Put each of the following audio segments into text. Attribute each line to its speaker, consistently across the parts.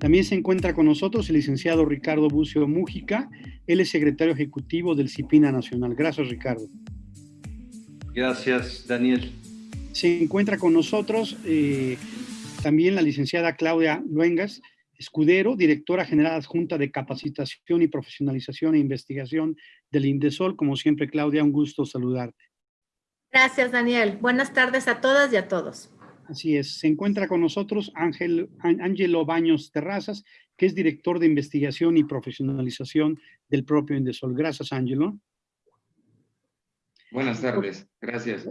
Speaker 1: También se encuentra con nosotros el licenciado Ricardo Bucio Mújica, él es secretario ejecutivo del CIPINA Nacional. Gracias, Ricardo.
Speaker 2: Gracias, Daniel.
Speaker 1: Se encuentra con nosotros eh, también la licenciada Claudia Luengas, Escudero, directora general adjunta de capacitación y profesionalización e investigación del INDESOL. Como siempre, Claudia, un gusto saludarte.
Speaker 3: Gracias, Daniel. Buenas tardes a todas y a todos.
Speaker 1: Así es. Se encuentra con nosotros Ángel, Ángelo Baños Terrazas, que es director de investigación y profesionalización del propio Indesol. Gracias, Ángelo.
Speaker 4: Buenas tardes. Gracias.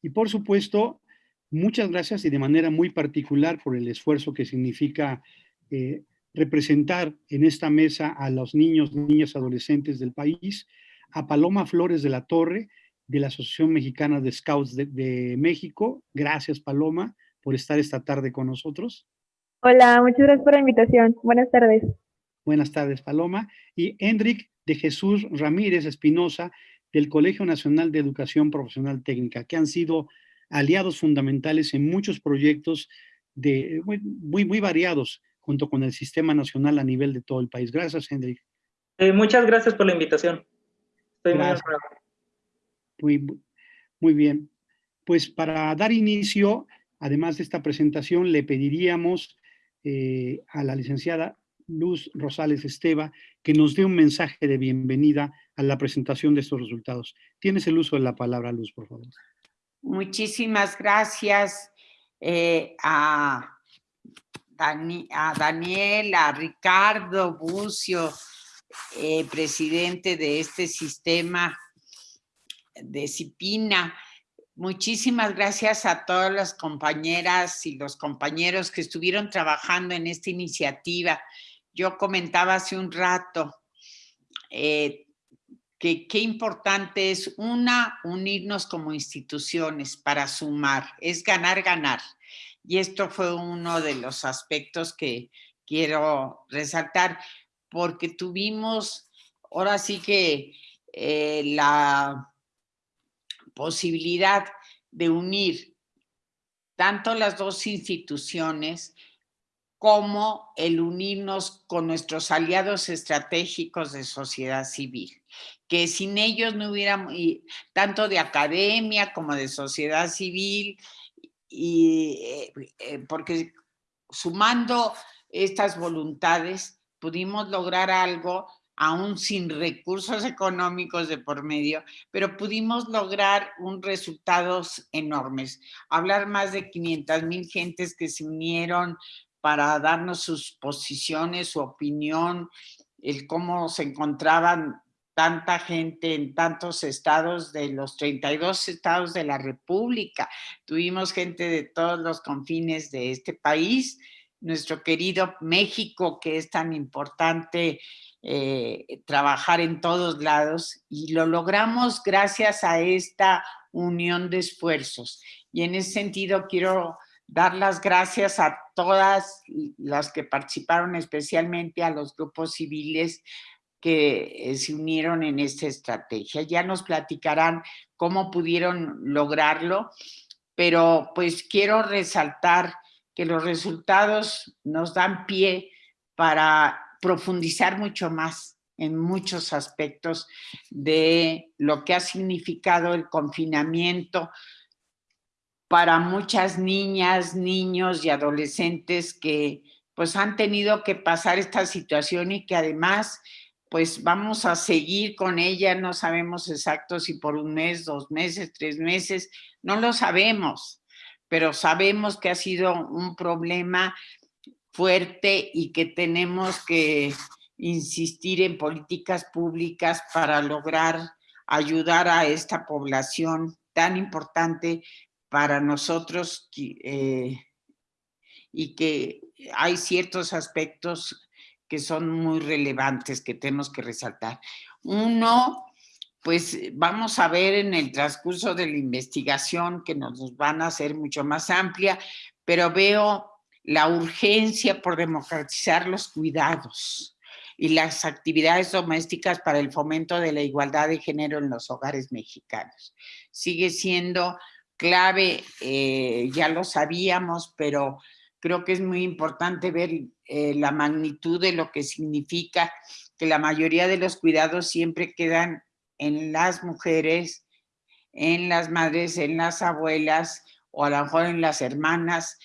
Speaker 1: Y por supuesto, muchas gracias y de manera muy particular por el esfuerzo que significa eh, representar en esta mesa a los niños, niñas, adolescentes del país, a Paloma Flores de la Torre, de la Asociación Mexicana de Scouts de, México. Gracias, Paloma, por estar esta tarde con nosotros.
Speaker 5: Hola, muchas gracias por la invitación. Buenas tardes.
Speaker 1: Buenas tardes, Paloma. Y Hendrik de Jesús Ramírez Espinosa, del Colegio Nacional de Educación Profesional Técnica, que han sido aliados fundamentales en muchos proyectos de, muy, muy, variados, junto con el Sistema Nacional a nivel de todo el país. Gracias, Hendrik.
Speaker 6: Eh, muchas gracias por la invitación. Estoy muy honrado.
Speaker 1: Muy, bien. Pues para dar inicio, además de esta presentación, le pediríamos eh, a la licenciada Luz Rosales Esteva que nos dé un mensaje de bienvenida a la presentación de estos resultados. Tienes el uso de la palabra, Luz, por favor.
Speaker 7: Muchísimas gracias eh, a, a, Daniel, a Ricardo Bucio, eh, presidente de este sistema de Cipina. Muchísimas gracias a todas las compañeras y los compañeros que estuvieron trabajando en esta iniciativa. Yo comentaba hace un rato eh, que qué importante es, una, unirnos como instituciones para sumar, es ganar, ganar. Y esto fue uno de los aspectos que quiero resaltar, porque tuvimos, ahora sí que eh, la posibilidad de unir tanto las dos instituciones como el unirnos con nuestros aliados estratégicos de sociedad civil, que sin ellos no hubiéramos, tanto de academia como de sociedad civil, y, eh, eh, porque sumando estas voluntades pudimos lograr algo aún sin recursos económicos de por medio, pero pudimos lograr un resultados enormes. Hablar más de 500 mil gentes que se unieron para darnos sus posiciones, su opinión, el cómo se encontraban tanta gente en tantos estados de los 32 estados de la República. Tuvimos gente de todos los confines de este país, nuestro querido México, que es tan importante eh, trabajar en todos lados y lo logramos gracias a esta unión de esfuerzos. Y en ese sentido quiero dar las gracias a todas las que participaron, especialmente a los grupos civiles que eh, se unieron en esta estrategia. Ya nos platicarán cómo pudieron lograrlo, pero pues quiero resaltar que los resultados nos dan pie para profundizar mucho más en muchos aspectos de lo que ha significado el confinamiento para muchas niñas, niños y adolescentes que pues han tenido que pasar esta situación y que además pues vamos a seguir con ella, no sabemos exacto si por un mes, dos meses, tres meses, no lo sabemos, pero sabemos que ha sido un problema fuerte y que tenemos que insistir en políticas públicas para lograr ayudar a esta población tan importante para nosotros eh, y que hay ciertos aspectos que son muy relevantes que tenemos que resaltar. Uno, pues vamos a ver en el transcurso de la investigación que nos van a hacer mucho más amplia, pero veo la urgencia por democratizar los cuidados y las actividades domésticas para el fomento de la igualdad de género en los hogares mexicanos. Sigue siendo clave, eh, ya lo sabíamos, pero creo que es muy importante ver eh, la magnitud de lo que significa que la mayoría de los cuidados siempre quedan en las mujeres, en las madres, en las abuelas o a lo mejor en las hermanas,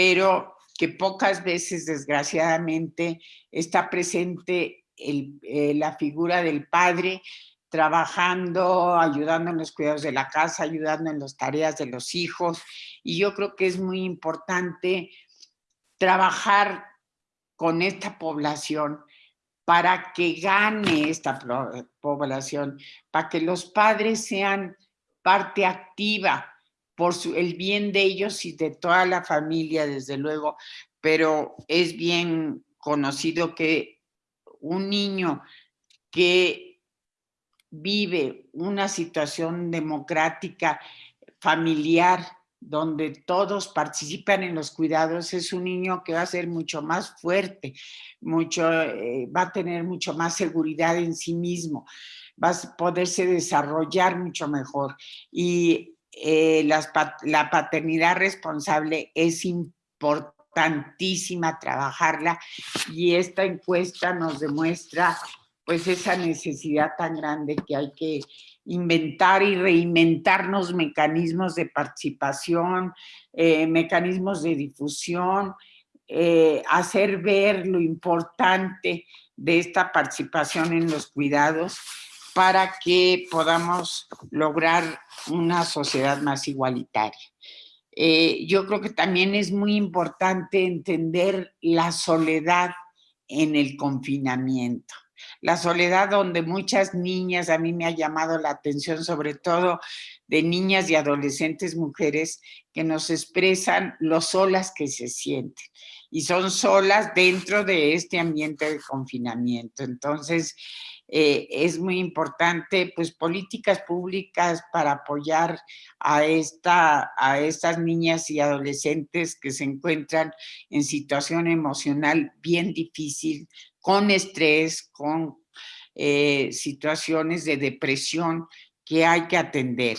Speaker 7: pero que pocas veces desgraciadamente está presente eh, la figura del padre trabajando, ayudando en los cuidados de la casa, ayudando en las tareas de los hijos. Y yo creo que es muy importante trabajar con esta población para que gane esta población, para que los padres sean parte activa por el bien de ellos y de toda la familia, desde luego, pero es bien conocido que un niño que vive una situación democrática, familiar, donde todos participan en los cuidados, es un niño que va a ser mucho más fuerte, mucho, eh, va a tener mucho más seguridad en sí mismo, va a poderse desarrollar mucho mejor. Y eh, la paternidad responsable es importantísima trabajarla y esta encuesta nos demuestra pues esa necesidad tan grande que hay que inventar y reinventarnos mecanismos de participación, eh, mecanismos de difusión, eh, hacer ver lo importante de esta participación en los cuidados para que podamos lograr una sociedad más igualitaria. Eh, yo creo que también es muy importante entender la soledad en el confinamiento la soledad donde muchas niñas, a mí me ha llamado la atención sobre todo de niñas y adolescentes mujeres que nos expresan lo solas que se sienten y son solas dentro de este ambiente de confinamiento. Entonces, eh, es muy importante, pues, políticas públicas para apoyar a, esta, a estas niñas y adolescentes que se encuentran en situación emocional bien difícil, con estrés, con eh, situaciones de depresión que hay que atender.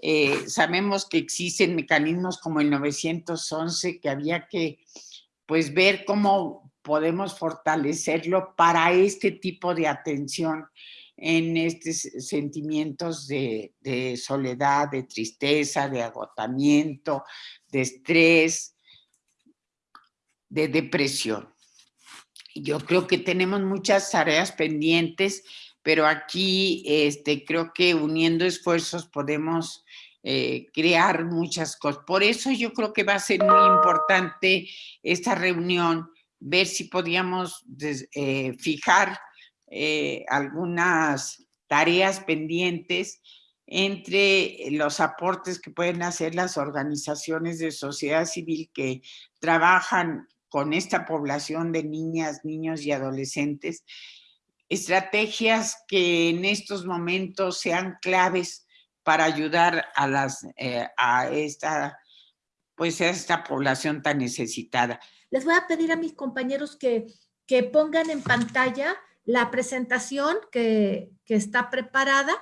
Speaker 7: Eh, sabemos que existen mecanismos como el 911 que había que pues ver cómo podemos fortalecerlo para este tipo de atención en estos sentimientos de, soledad, de tristeza, de agotamiento, de estrés, de depresión yo creo que tenemos muchas tareas pendientes, pero aquí este, creo que uniendo esfuerzos podemos eh, crear muchas cosas. Por eso yo creo que va a ser muy importante esta reunión, ver si podíamos eh, fijar eh, algunas tareas pendientes entre los aportes que pueden hacer las organizaciones de sociedad civil que trabajan con esta población de niñas, niños y adolescentes, estrategias que en estos momentos sean claves para ayudar a, eh, esta, pues a esta población tan necesitada.
Speaker 3: Les voy a pedir a mis compañeros que, que pongan en pantalla la presentación que, que está preparada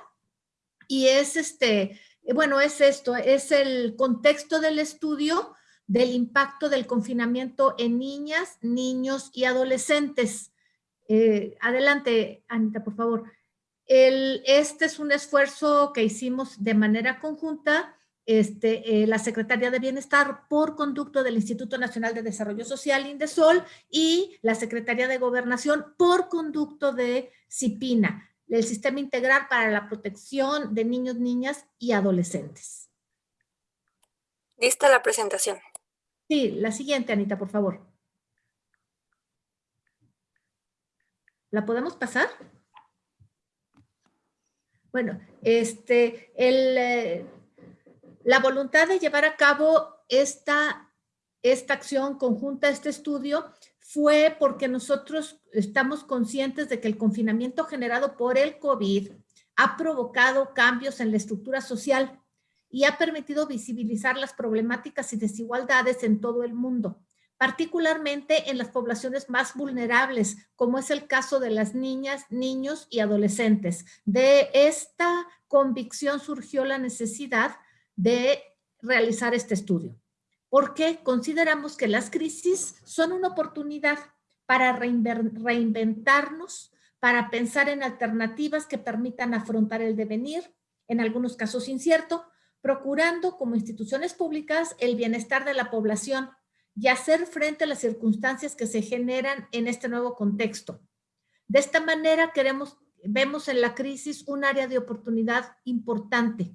Speaker 3: y es este, bueno, es esto, es el contexto del estudio, del impacto del confinamiento en niñas, niños y adolescentes. Eh, adelante, Anita, por favor. este es un esfuerzo que hicimos de manera conjunta, este, eh, la Secretaría de Bienestar por conducto del Instituto Nacional de Desarrollo Social, INDESOL, y la Secretaría de Gobernación por conducto de CIPINA, el Sistema Integral para la Protección de Niños, Niñas y Adolescentes.
Speaker 2: Lista la presentación.
Speaker 3: Sí, la siguiente, Anita, por favor. ¿La podemos pasar? Bueno, este, el, eh, la voluntad de llevar a cabo esta, esta acción conjunta, este estudio, fue porque nosotros estamos conscientes de que el confinamiento generado por el COVID ha provocado cambios en la estructura social y ha permitido visibilizar las problemáticas y desigualdades en todo el mundo, particularmente en las poblaciones más vulnerables, como es el caso de las niñas, niños y adolescentes. De esta convicción surgió la necesidad de realizar este estudio. porque consideramos que las crisis son una oportunidad para reinventarnos, para pensar en alternativas que permitan afrontar el devenir, en algunos casos incierto, procurando como instituciones públicas el bienestar de la población y hacer frente a las circunstancias que se generan en este nuevo contexto. De esta manera queremos, vemos en la crisis un área de oportunidad importante.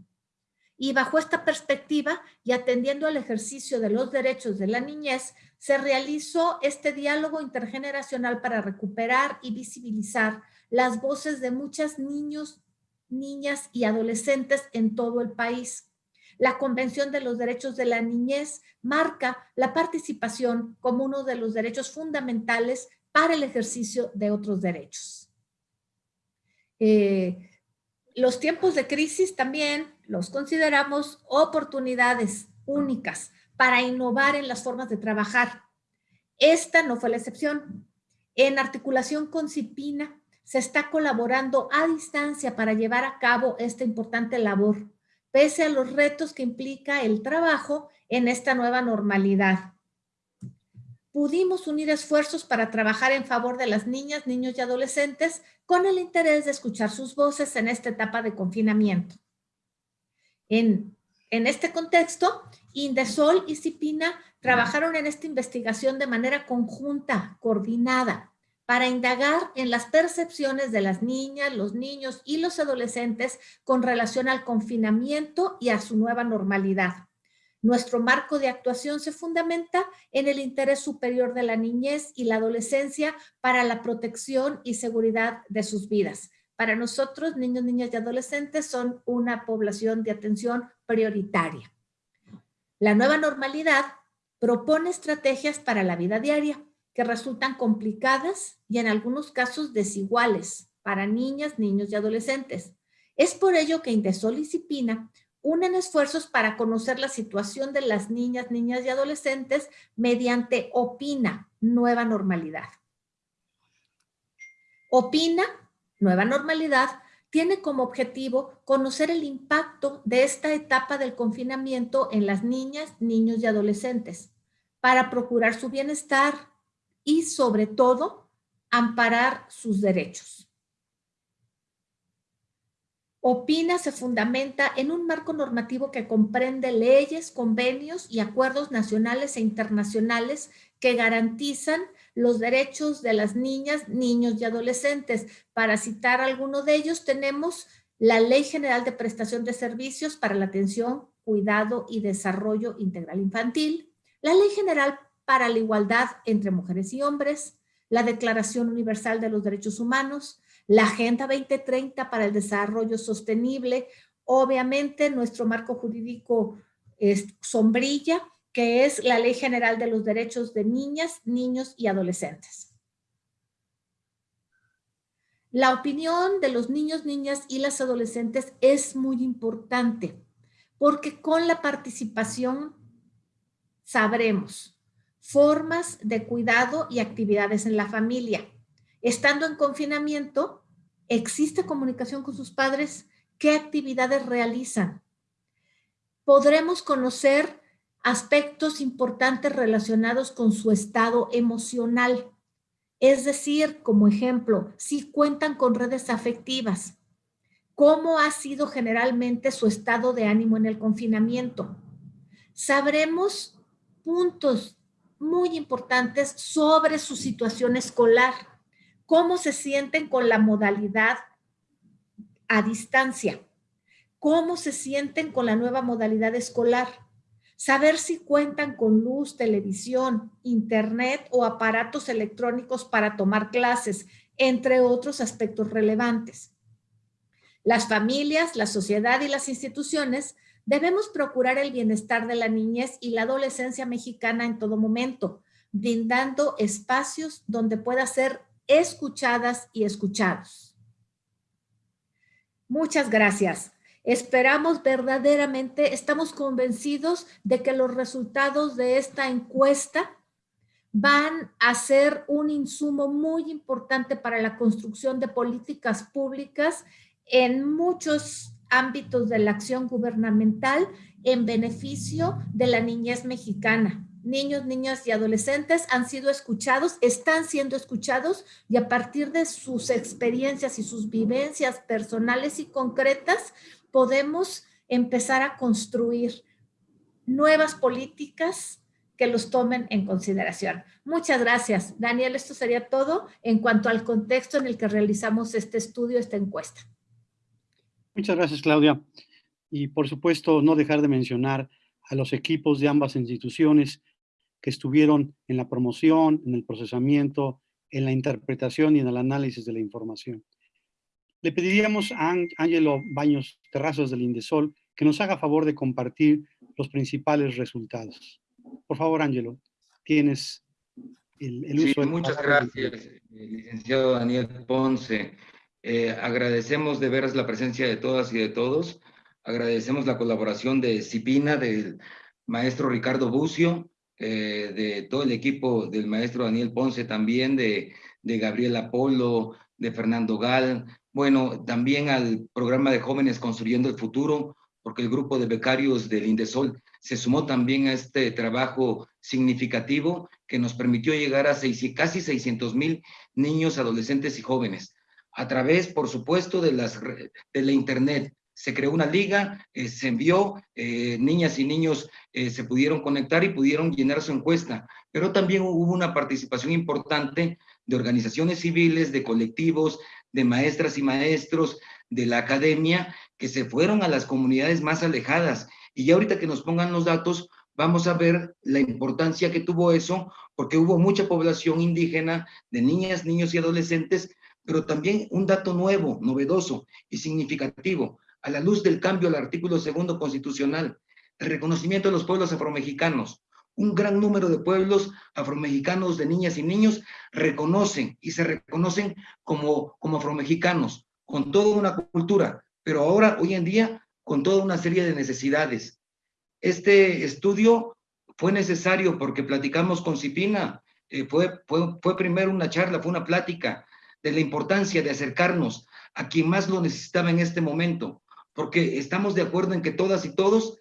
Speaker 3: Y bajo esta perspectiva y atendiendo al ejercicio de los derechos de la niñez, se realizó este diálogo intergeneracional para recuperar y visibilizar las voces de muchos niños, niñas y adolescentes en todo el país. La Convención de los Derechos de la Niñez marca la participación como uno de los derechos fundamentales para el ejercicio de otros derechos. Eh, los tiempos de crisis también los consideramos oportunidades únicas para innovar en las formas de trabajar. Esta no fue la excepción. En articulación con CIPINA se está colaborando a distancia para llevar a cabo esta importante labor, pese a los retos que implica el trabajo en esta nueva normalidad. Pudimos unir esfuerzos para trabajar en favor de las niñas, niños y adolescentes con el interés de escuchar sus voces en esta etapa de confinamiento. En en este contexto, Indesol y Cipina trabajaron en esta investigación de manera conjunta, coordinada, para indagar en las percepciones de las niñas, los niños y los adolescentes con relación al confinamiento y a su nueva normalidad. Nuestro marco de actuación se fundamenta en el interés superior de la niñez y la adolescencia para la protección y seguridad de sus vidas, para nosotros, niños, niñas y adolescentes son una población de atención prioritaria. La nueva normalidad propone estrategias para la vida diaria que resultan complicadas y en algunos casos desiguales para niñas, niños y adolescentes. Es por ello que Indesol y Cipina unen esfuerzos para conocer la situación de las niñas, niñas y adolescentes mediante OPINA, Nueva Normalidad. OPINA Nueva Normalidad tiene como objetivo conocer el impacto de esta etapa del confinamiento en las niñas, niños y adolescentes para procurar su bienestar y sobre todo amparar sus derechos. Opina se fundamenta en un marco normativo que comprende leyes, convenios y acuerdos nacionales e internacionales que garantizan los derechos de las niñas, niños y adolescentes. Para citar alguno de ellos, tenemos la Ley General de Prestación de Servicios para la Atención, Cuidado y Desarrollo Integral Infantil, la Ley General para la Igualdad entre Mujeres y Hombres, la Declaración Universal de los Derechos Humanos, la Agenda 2030 para el Desarrollo Sostenible, obviamente nuestro marco jurídico es sombrilla, que es la Ley General de los Derechos de Niñas, Niños y Adolescentes. La opinión de los niños, niñas y las adolescentes es muy importante porque con la participación sabremos formas de cuidado y actividades en la familia. Estando en confinamiento, ¿existe comunicación con sus padres? ¿Qué actividades realizan? Podremos conocer aspectos importantes relacionados con su estado emocional. Es decir, como ejemplo, si cuentan con redes afectivas, cómo ha sido generalmente su estado de ánimo en el confinamiento. Sabremos puntos muy importantes sobre su situación escolar, cómo se sienten con la modalidad a distancia, cómo se sienten con la nueva modalidad escolar, saber si cuentan con luz, televisión, internet o aparatos electrónicos para tomar clases, entre otros aspectos relevantes. Las familias, la sociedad y las instituciones debemos procurar el bienestar de la niñez y la adolescencia mexicana en todo momento, brindando espacios donde pueda ser escuchadas y escuchados. Muchas gracias. Esperamos verdaderamente, estamos convencidos de que los resultados de esta encuesta van a ser un insumo muy importante para la construcción de políticas públicas en muchos ámbitos de la acción gubernamental en beneficio de la niñez mexicana. Niños, niñas y adolescentes han sido escuchados, están siendo escuchados y a partir de sus experiencias y sus vivencias personales y concretas podemos empezar a construir nuevas políticas que los tomen en consideración. Muchas gracias. Daniel, esto sería todo en cuanto al contexto en el que realizamos este estudio, esta encuesta.
Speaker 1: Muchas gracias, Claudia. Y por supuesto, no dejar de mencionar a los equipos de ambas instituciones que estuvieron en la promoción, en el procesamiento, en la interpretación y en el análisis de la información. Le pediríamos a Ángelo Baños Terrazas del Indesol que nos haga favor de compartir los principales resultados. Por favor, Ángelo, tienes el, el uso.
Speaker 4: Sí, muchas gracias, eh, licenciado Daniel Ponce. Eh, agradecemos de veras la presencia de todas y de todos. Agradecemos la colaboración de Cipina, del maestro Ricardo Bucio, eh, de todo el equipo del maestro Daniel Ponce también, de, de Gabriela Polo, de Fernando Gal, bueno, también al programa de jóvenes Construyendo el Futuro, porque el grupo de becarios del Indesol se sumó también a este trabajo significativo que nos permitió llegar a seis, casi 600 mil niños, adolescentes y jóvenes. A través, por supuesto, de, las, de la Internet, se creó una liga, eh, se envió, eh, niñas y niños eh, se pudieron conectar y pudieron llenar su encuesta, pero también hubo una participación importante de organizaciones civiles, de colectivos, de maestras y maestros, de la academia, que se fueron a las comunidades más alejadas. Y ya ahorita que nos pongan los datos, vamos a ver la importancia que tuvo eso, porque hubo mucha población indígena de niñas, niños y adolescentes, pero también un dato nuevo, novedoso y significativo a la luz del cambio al artículo segundo constitucional, el reconocimiento de los pueblos afromexicanos. Un gran número de pueblos afromexicanos de niñas y niños reconocen y se reconocen como, como afromexicanos, con toda una cultura, pero ahora, hoy en día, con toda una serie de necesidades. Este estudio fue necesario porque platicamos con Cipina, eh, fue, fue, fue primero una charla, fue una plática de la importancia de acercarnos a quien más lo necesitaba en este momento, porque estamos de acuerdo en que todas y todos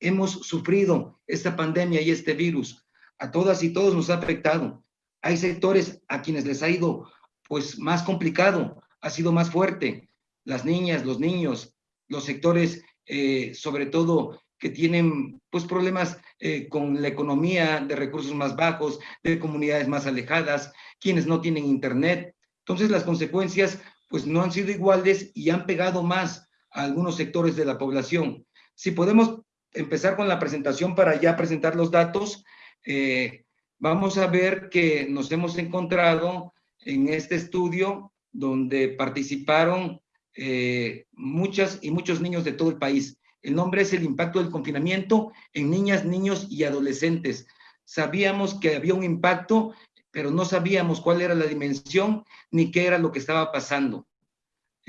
Speaker 4: hemos sufrido esta pandemia y este virus. A todas y todos nos ha afectado. Hay sectores a quienes les ha ido pues más complicado, ha sido más fuerte. Las niñas, los niños, los sectores eh, sobre todo que tienen pues problemas eh, con la economía de recursos más bajos, de comunidades más alejadas, quienes no tienen internet. Entonces las consecuencias pues no han sido iguales y han pegado más a algunos sectores de la población. Si podemos empezar con la presentación para ya presentar los datos, eh, vamos a ver que nos hemos encontrado en este estudio donde participaron eh, muchas y muchos niños de todo el país. El nombre es el impacto del confinamiento en niñas, niños y adolescentes. Sabíamos que había un impacto, pero no sabíamos cuál era la dimensión ni qué era lo que estaba pasando.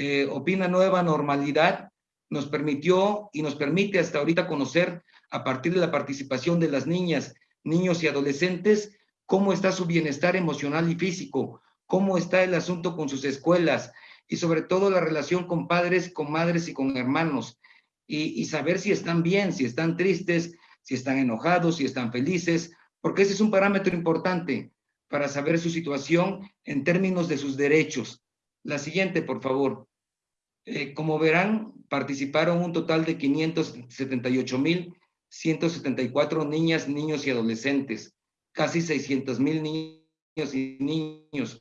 Speaker 4: Eh, Opina Nueva Normalidad nos permitió y nos permite hasta ahorita conocer a partir de la participación de las niñas, niños y adolescentes cómo está su bienestar emocional y físico, cómo está el asunto con sus escuelas y sobre todo la relación con padres, con madres y con hermanos y, y saber si están bien, si están tristes, si están enojados, si están felices, porque ese es un parámetro importante para saber su situación en términos de sus derechos. La siguiente, por favor. Eh, como verán, participaron un total de 578,174 niñas, niños y adolescentes, casi 600,000 niños y niños.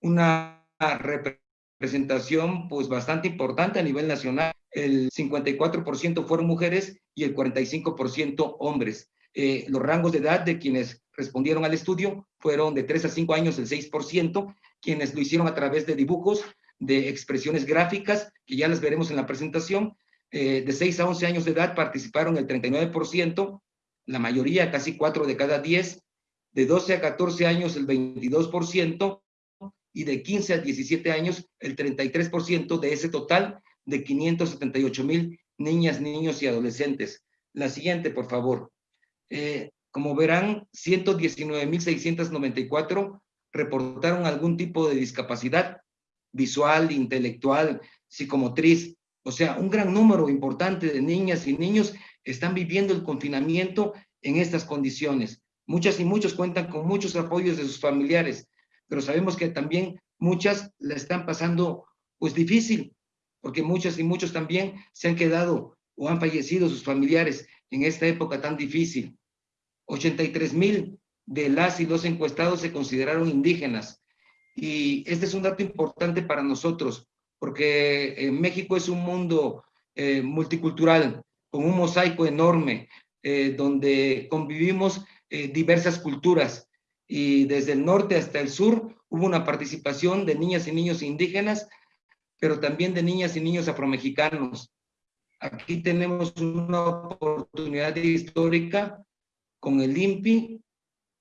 Speaker 4: Una representación pues bastante importante a nivel nacional. El 54% fueron mujeres y el 45% hombres. Eh, los rangos de edad de quienes respondieron al estudio fueron de 3 a 5 años el 6%, quienes lo hicieron a través de dibujos de expresiones gráficas, que ya las veremos en la presentación. Eh, de 6 a 11 años de edad participaron el 39%, la mayoría, casi 4 de cada 10. De 12 a 14 años, el 22%, y de 15 a 17 años, el 33% de ese total de 578 mil niñas, niños y adolescentes. La siguiente, por favor. Eh, como verán, 119.694 reportaron algún tipo de discapacidad, visual, intelectual, psicomotriz. O sea, un gran número importante de niñas y niños están viviendo el confinamiento en estas condiciones. Muchas y muchos cuentan con muchos apoyos de sus familiares, pero sabemos que también muchas la están pasando pues difícil, porque muchas y muchos también se han quedado o han fallecido sus familiares en esta época tan difícil. 83 mil de las y los encuestados se consideraron indígenas. Y este es un dato importante para nosotros, porque eh, México es un mundo eh, multicultural, con un mosaico enorme, eh, donde convivimos diversas culturas. Y desde el norte hasta el sur hubo una participación de niñas y niños indígenas, pero también de niñas y niños afromexicanos. Aquí tenemos una oportunidad histórica con el INPI.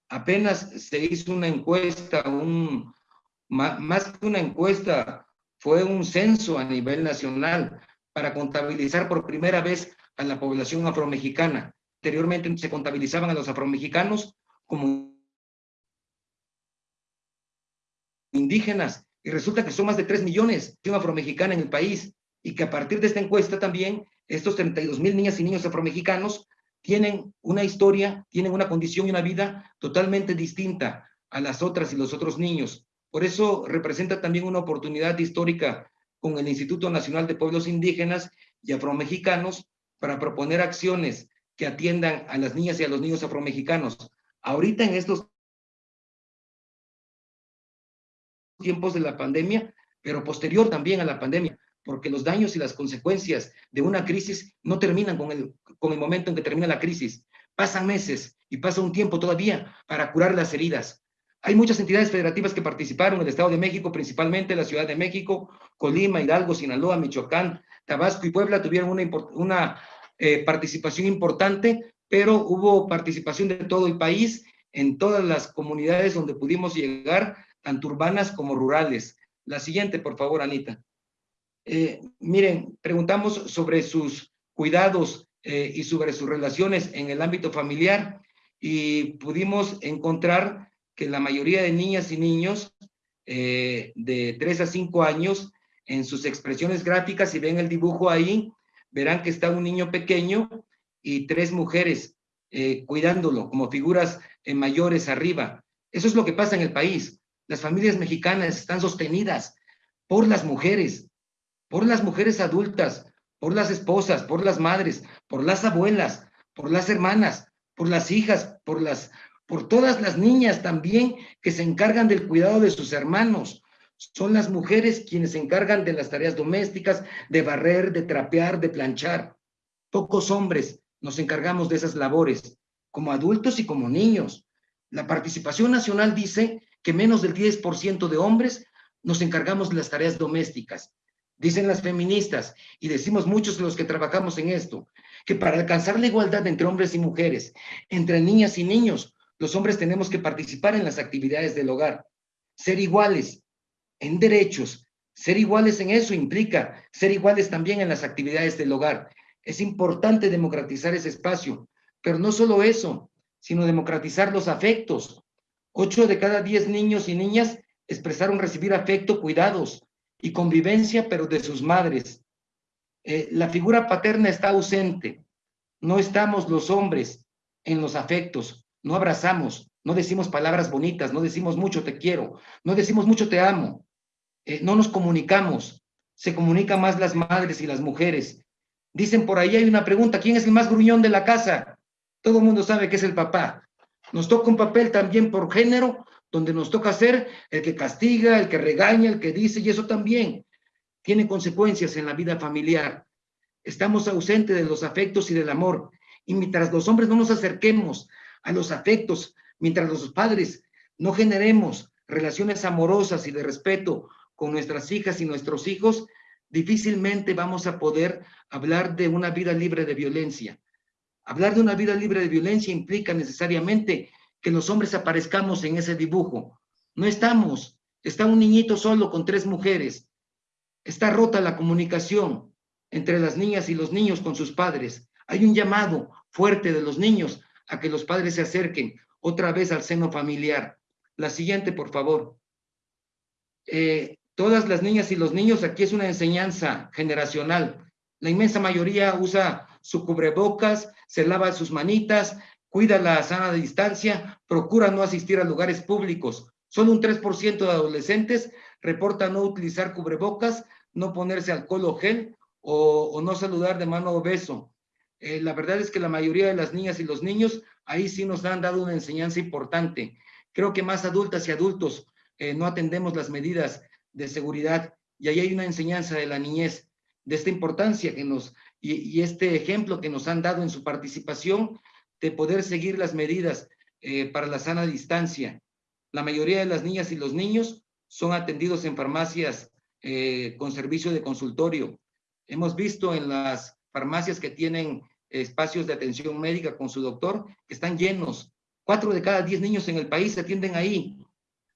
Speaker 4: Apenas se hizo una encuesta, un, más que una encuesta, fue un censo a nivel nacional para contabilizar por primera vez a la población afromexicana. Anteriormente se contabilizaban a los afromexicanos como indígenas y resulta que son más de 3 millones de afromexicana en el país y que a partir de esta encuesta también estos 32 mil niñas y niños afromexicanos tienen una historia, tienen una condición y una vida totalmente distinta a las otras y los otros niños. Por eso representa también una oportunidad histórica con el Instituto Nacional de Pueblos Indígenas y Afromexicanos para proponer acciones que atiendan a las niñas y a los niños afromexicanos. Ahorita en estos tiempos de la pandemia, pero posterior también a la pandemia, porque los daños y las consecuencias de una crisis no terminan con el, con el momento en que termina la crisis. Pasan meses y pasa un tiempo todavía para curar las heridas. Hay muchas entidades federativas que participaron, el Estado de México, principalmente la Ciudad de México, Colima, Hidalgo, Sinaloa, Michoacán, Tabasco y Puebla tuvieron una, una eh, participación importante, pero hubo participación de todo el país, en todas las comunidades donde pudimos llegar, tanto urbanas como rurales. La siguiente, por favor, Anita. Eh, miren, preguntamos sobre sus cuidados eh, y sobre sus relaciones en el ámbito familiar y pudimos encontrar que la mayoría de niñas y niños eh, de 3 a 5 años, en sus expresiones gráficas, si ven el dibujo ahí, verán que está un niño pequeño y tres mujeres eh, cuidándolo como figuras eh, mayores arriba. Eso es lo que pasa en el país. Las familias mexicanas están sostenidas por las mujeres, por las mujeres adultas, por las esposas, por las madres, por las abuelas, por las hermanas, por las hijas, por las por todas las niñas también que se encargan del cuidado de sus hermanos. Son las mujeres quienes se encargan de las tareas domésticas, de barrer, de trapear, de planchar. Pocos hombres nos encargamos de esas labores, como adultos y como niños. La participación nacional dice que menos del 10% de hombres nos encargamos de las tareas domésticas. Dicen las feministas, y decimos muchos los que trabajamos en esto, que para alcanzar la igualdad entre hombres y mujeres, entre niñas y niños, los hombres tenemos que participar en las actividades del hogar, ser iguales en derechos, ser iguales en eso implica ser iguales también en las actividades del hogar. Es importante democratizar ese espacio, pero no solo eso, sino democratizar los afectos. Ocho de cada diez niños y niñas expresaron recibir afecto, cuidados y convivencia, pero de sus madres. Eh, la figura paterna está ausente. No estamos los hombres en los afectos no abrazamos, no decimos palabras bonitas, no decimos mucho te quiero, no decimos mucho te amo, eh, no nos comunicamos, se comunican más las madres y las mujeres. Dicen por ahí hay una pregunta, ¿quién es el más gruñón de la casa? Todo el mundo sabe que es el papá. Nos toca un papel también por género, donde nos toca ser el que castiga, el que regaña, el que dice, y eso también tiene consecuencias en la vida familiar. Estamos ausentes de los afectos y del amor. Y mientras los hombres no nos acerquemos a los afectos, mientras los padres no generemos relaciones amorosas y de respeto con nuestras hijas y nuestros hijos, difícilmente vamos a poder hablar de una vida libre de violencia. Hablar de una vida libre de violencia implica necesariamente que los hombres aparezcamos en ese dibujo. No estamos, está un niñito solo con tres mujeres. Está rota la comunicación entre las niñas y los niños con sus padres. Hay un llamado fuerte de los niños a que los padres se acerquen otra vez al seno familiar. La siguiente, por favor. Eh, Todas las niñas y los niños, aquí es una enseñanza generacional. La inmensa mayoría usa su cubrebocas, se lava sus manitas, cuida la sana distancia, procura no asistir a lugares públicos. Solo un 3% de adolescentes reporta no utilizar cubrebocas, no ponerse alcohol o gel o, no saludar de mano o beso. Eh, la verdad es que la mayoría de las niñas y los niños ahí sí nos han dado una enseñanza importante. Creo que más adultas y adultos eh, no atendemos las medidas de seguridad y ahí hay una enseñanza de la niñez, de esta importancia que nos, y, este ejemplo que nos han dado en su participación de poder seguir las medidas eh, para la sana distancia. La mayoría de las niñas y los niños son atendidos en farmacias con servicio de consultorio. Hemos visto en las farmacias que tienen espacios de atención médica con su doctor están llenos. Cuatro de cada diez niños en el país se atienden ahí.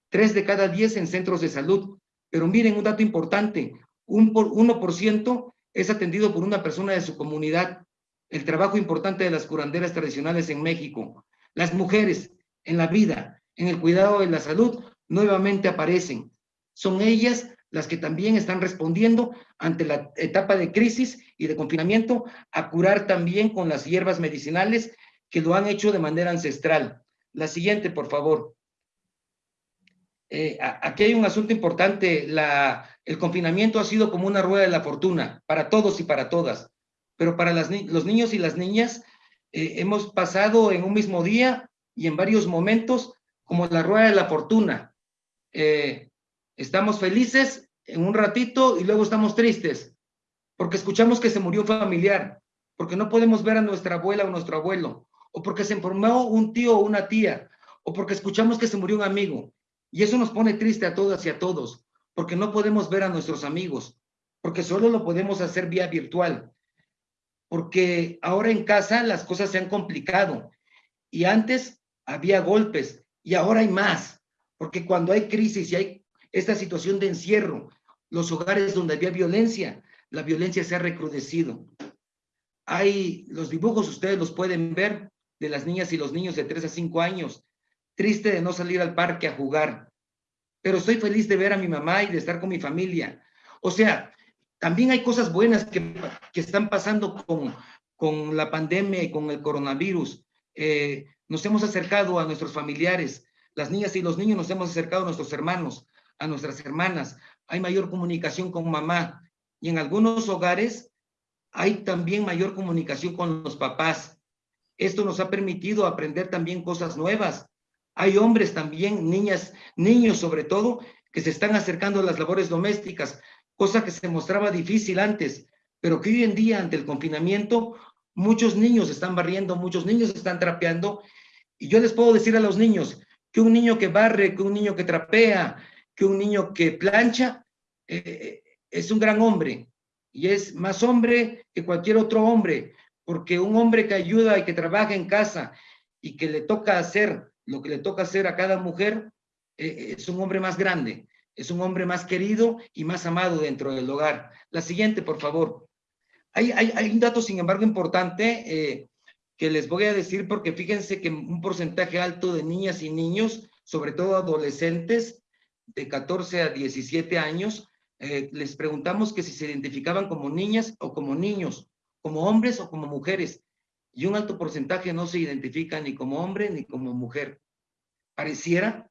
Speaker 4: Tres de cada diez en centros de salud. Pero miren un dato importante, un por, 1% es atendido por una persona de su comunidad. El trabajo importante de las curanderas tradicionales en México. Las mujeres en la vida, en el cuidado de la salud, nuevamente aparecen. Son ellas las que también están respondiendo ante la etapa de crisis y de confinamiento a curar también con las hierbas medicinales que lo han hecho de manera ancestral. La siguiente, por favor. Eh, aquí hay un asunto importante. La, el confinamiento ha sido como una rueda de la fortuna para todos y para todas, pero para las, los niños y las niñas eh, hemos pasado en un mismo día y en varios momentos como la rueda de la fortuna. Eh, Estamos felices en un ratito y luego estamos tristes, porque escuchamos que se murió familiar, porque no podemos ver a nuestra abuela o nuestro abuelo, o porque se enfermó un tío o una tía, o porque escuchamos que se murió un amigo. Y eso nos pone triste a todas y a todos, porque no podemos ver a nuestros amigos, porque solo lo podemos hacer vía virtual, porque ahora en casa las cosas se han complicado y antes había golpes y ahora hay más, porque cuando hay crisis y hay esta situación de encierro, los hogares donde había violencia, la violencia se ha recrudecido. Hay los dibujos, ustedes los pueden ver, de las niñas y los niños de 3 a 5 años, triste de no salir al parque a jugar, pero estoy feliz de ver a mi mamá y de estar con mi familia. O sea, también hay cosas buenas que, que están pasando con, con la pandemia y con el coronavirus. Eh, nos hemos acercado a nuestros familiares, las niñas y los niños nos hemos acercado a nuestros hermanos, a nuestras hermanas, hay mayor comunicación con mamá y en algunos hogares hay también mayor comunicación con los papás. Esto nos ha permitido aprender también cosas nuevas. Hay hombres también, niñas, niños sobre todo, que se están acercando a las labores domésticas, cosa que se mostraba difícil antes, pero que hoy en día ante el confinamiento muchos niños están barriendo, muchos niños están trapeando y yo les puedo decir a los niños que un niño que barre, que un niño que trapea, que un niño que plancha eh, es un gran hombre y es más hombre que cualquier otro hombre, porque un hombre que ayuda y que trabaja en casa y que le toca hacer lo que le toca hacer a cada mujer, eh, es un hombre más grande, es un hombre más querido y más amado dentro del hogar. La siguiente, por favor. Hay, hay, un dato, sin embargo, importante eh, que les voy a decir porque fíjense que un porcentaje alto de niñas y niños, sobre todo adolescentes, de 14 a 17 años, eh, les preguntamos que si se identificaban como niñas o como niños, como hombres o como mujeres, y un alto porcentaje no se identifica ni como hombre ni como mujer. Pareciera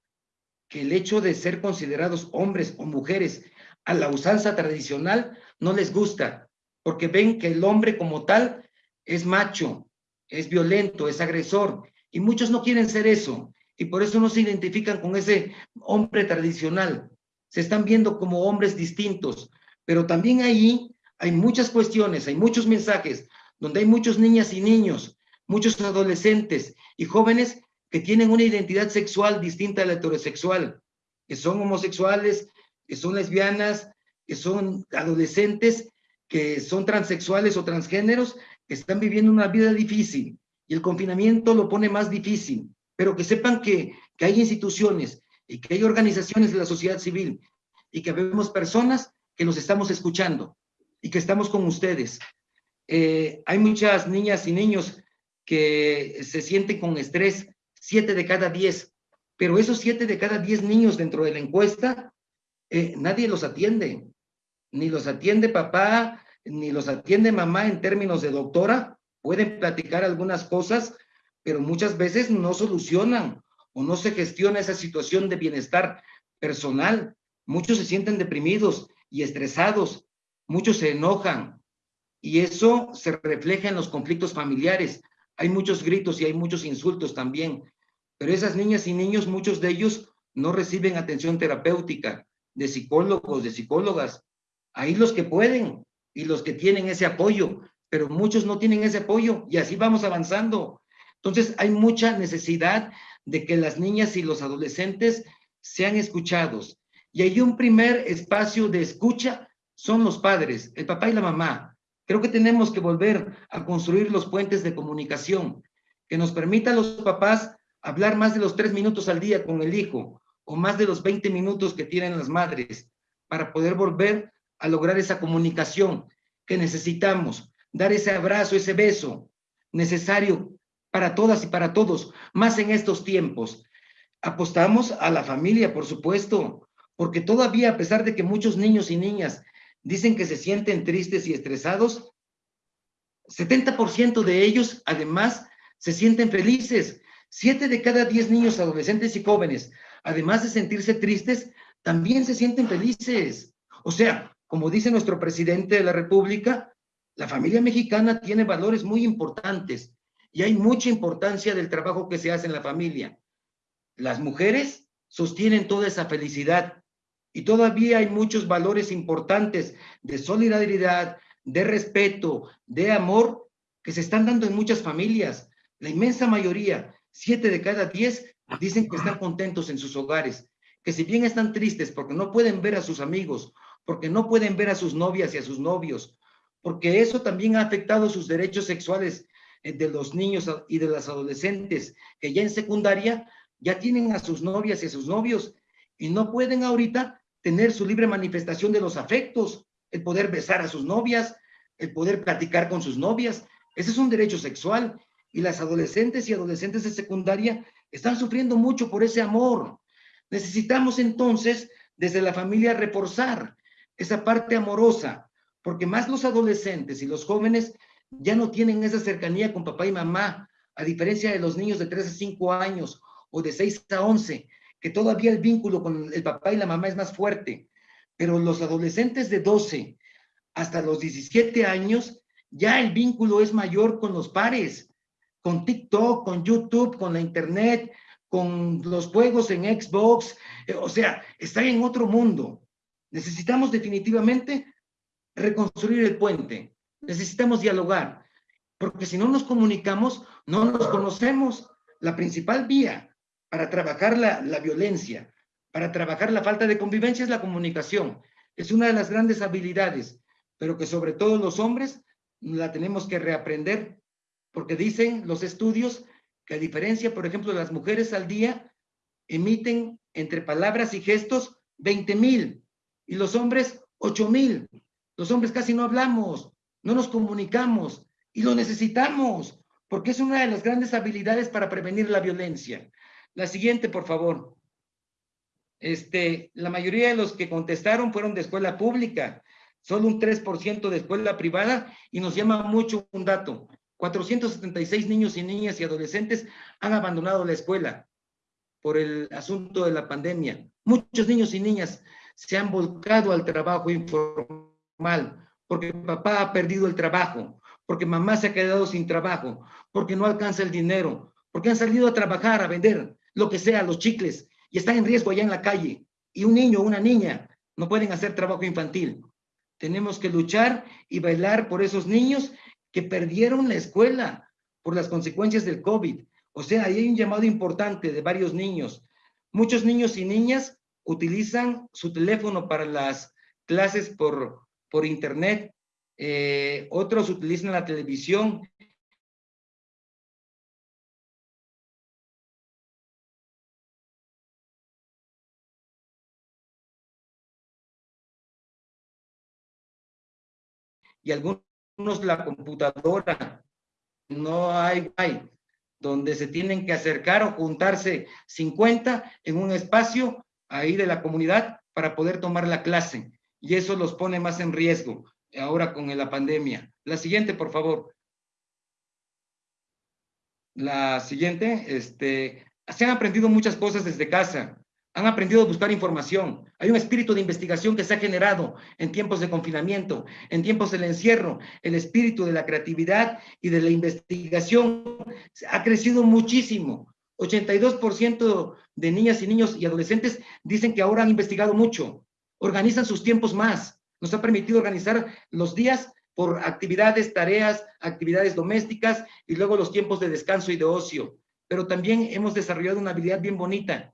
Speaker 4: que el hecho de ser considerados hombres o mujeres a la usanza tradicional no les gusta, porque ven que el hombre como tal es macho, es violento, es agresor, y muchos no quieren ser eso y por eso no se identifican con ese hombre tradicional. Se están viendo como hombres distintos, pero también ahí hay muchas cuestiones, hay muchos mensajes donde hay muchos niñas y niños, muchos adolescentes y jóvenes que tienen una identidad sexual distinta a la heterosexual, que son homosexuales, que son lesbianas, que son adolescentes, que son transexuales o transgéneros, que están viviendo una vida difícil y el confinamiento lo pone más difícil pero que sepan que, hay instituciones y que hay organizaciones de la sociedad civil y que vemos personas que los estamos escuchando y que estamos con ustedes. Eh, hay muchas niñas y niños que se sienten con estrés, siete de cada diez, pero esos siete de cada diez niños dentro de la encuesta eh, nadie los atiende. Ni los atiende papá, ni los atiende mamá en términos de doctora. Pueden platicar algunas cosas, pero muchas veces no solucionan o no se gestiona esa situación de bienestar personal. Muchos se sienten deprimidos y estresados, muchos se enojan y eso se refleja en los conflictos familiares. Hay muchos gritos y hay muchos insultos también, pero esas niñas y niños, muchos de ellos no reciben atención terapéutica de psicólogos, de psicólogas. Ahí los que pueden y los que tienen ese apoyo, pero muchos no tienen ese apoyo y así vamos avanzando. Entonces hay mucha necesidad de que las niñas y los adolescentes sean escuchados. Y hay un primer espacio de escucha, son los padres, el papá y la mamá. Creo que tenemos que volver a construir los puentes de comunicación que nos permita a los papás hablar más de los tres minutos al día con el hijo o más de los 20 minutos que tienen las madres para poder volver a lograr esa comunicación que necesitamos, dar ese abrazo, ese beso necesario para todas y para todos, más en estos tiempos. Apostamos a la familia, por supuesto, porque todavía, a pesar de que muchos niños y niñas dicen que se sienten tristes y estresados, 70% de ellos, además, se sienten felices. Siete de cada diez niños, adolescentes y jóvenes, además de sentirse tristes, también se sienten felices. O sea, como dice nuestro presidente de la República, la familia mexicana tiene valores muy importantes y hay mucha importancia del trabajo que se hace en la familia. Las mujeres sostienen toda esa felicidad y todavía hay muchos valores importantes de solidaridad, de respeto, de amor que se están dando en muchas familias. La inmensa mayoría, siete de cada diez, dicen que están contentos en sus hogares, que si bien están tristes porque no pueden ver a sus amigos, porque no pueden ver a sus novias y a sus novios, porque eso también ha afectado sus derechos sexuales de los niños y de las adolescentes que ya en secundaria ya tienen a sus novias y a sus novios y no pueden ahorita tener su libre manifestación de los afectos, el poder besar a sus novias, el poder platicar con sus novias. Ese es un derecho sexual y las adolescentes y adolescentes de secundaria están sufriendo mucho por ese amor. Necesitamos entonces desde la familia reforzar esa parte amorosa, porque más los adolescentes y los jóvenes ya no tienen esa cercanía con papá y mamá, a diferencia de los niños de 3 a 5 años o de 6 a 11, que todavía el vínculo con el papá y la mamá es más fuerte. Pero los adolescentes de 12 hasta los 17 años, ya el vínculo es mayor con los pares, con TikTok, con YouTube, con la internet, con los juegos en Xbox, eh, o sea, está en otro mundo. Necesitamos definitivamente reconstruir el puente, necesitamos dialogar, porque si no nos comunicamos, no nos conocemos. La principal vía para trabajar la, la violencia, para trabajar la falta de convivencia es la comunicación. Es una de las grandes habilidades, pero que sobre todo los hombres la tenemos que reaprender, porque dicen los estudios que a diferencia, por ejemplo, las mujeres al día emiten entre palabras y gestos 20 mil y los hombres 8 mil. Los hombres casi no hablamos, no nos comunicamos y lo necesitamos porque es una de las grandes habilidades para prevenir la violencia. La siguiente, por favor. Este, la mayoría de los que contestaron fueron de escuela pública, solo un 3% de escuela privada y nos llama mucho un dato. 476 niños y niñas y adolescentes han abandonado la escuela por el asunto de la pandemia. Muchos niños y niñas se han volcado al trabajo informal porque papá ha perdido el trabajo, porque mamá se ha quedado sin trabajo, porque no alcanza el dinero, porque han salido a trabajar, a vender lo que sea, los chicles, y están en riesgo allá en la calle. Y un niño o una niña no pueden hacer trabajo infantil. Tenemos que luchar y bailar por esos niños que perdieron la escuela por las consecuencias del COVID. O sea, ahí hay un llamado importante de varios niños. Muchos niños y niñas utilizan su teléfono para las clases por, por internet. Eh, otros utilizan la televisión y algunos la computadora, no hay, donde se tienen que acercar o juntarse 50 en un espacio ahí de la comunidad para poder tomar la clase y eso los pone más en riesgo ahora con la pandemia. La siguiente, por favor. La siguiente, este, se han aprendido muchas cosas desde casa, han aprendido a buscar información. Hay un espíritu de investigación que se ha generado en tiempos de confinamiento, en tiempos del encierro. El espíritu de la creatividad y de la investigación ha crecido muchísimo. 82% de niñas y niños y adolescentes dicen que ahora han investigado mucho, organizan sus tiempos más. Nos ha permitido organizar los días por actividades, tareas, actividades domésticas y luego los tiempos de descanso y de ocio. Pero también hemos desarrollado una habilidad bien bonita.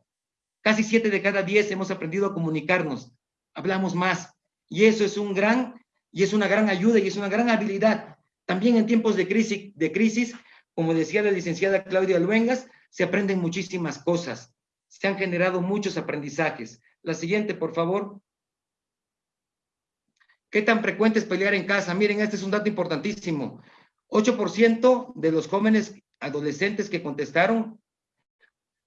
Speaker 4: Casi siete de cada diez hemos aprendido a comunicarnos, hablamos más. Y eso es un gran, y es una gran ayuda y es una gran habilidad. También en tiempos de crisis, de crisis como decía la licenciada Claudia Luengas, se aprenden muchísimas cosas. Se han generado muchos aprendizajes. La siguiente, por favor. ¿Qué tan frecuente es pelear en casa? Miren, este es un dato importantísimo. 8% de los jóvenes adolescentes que contestaron,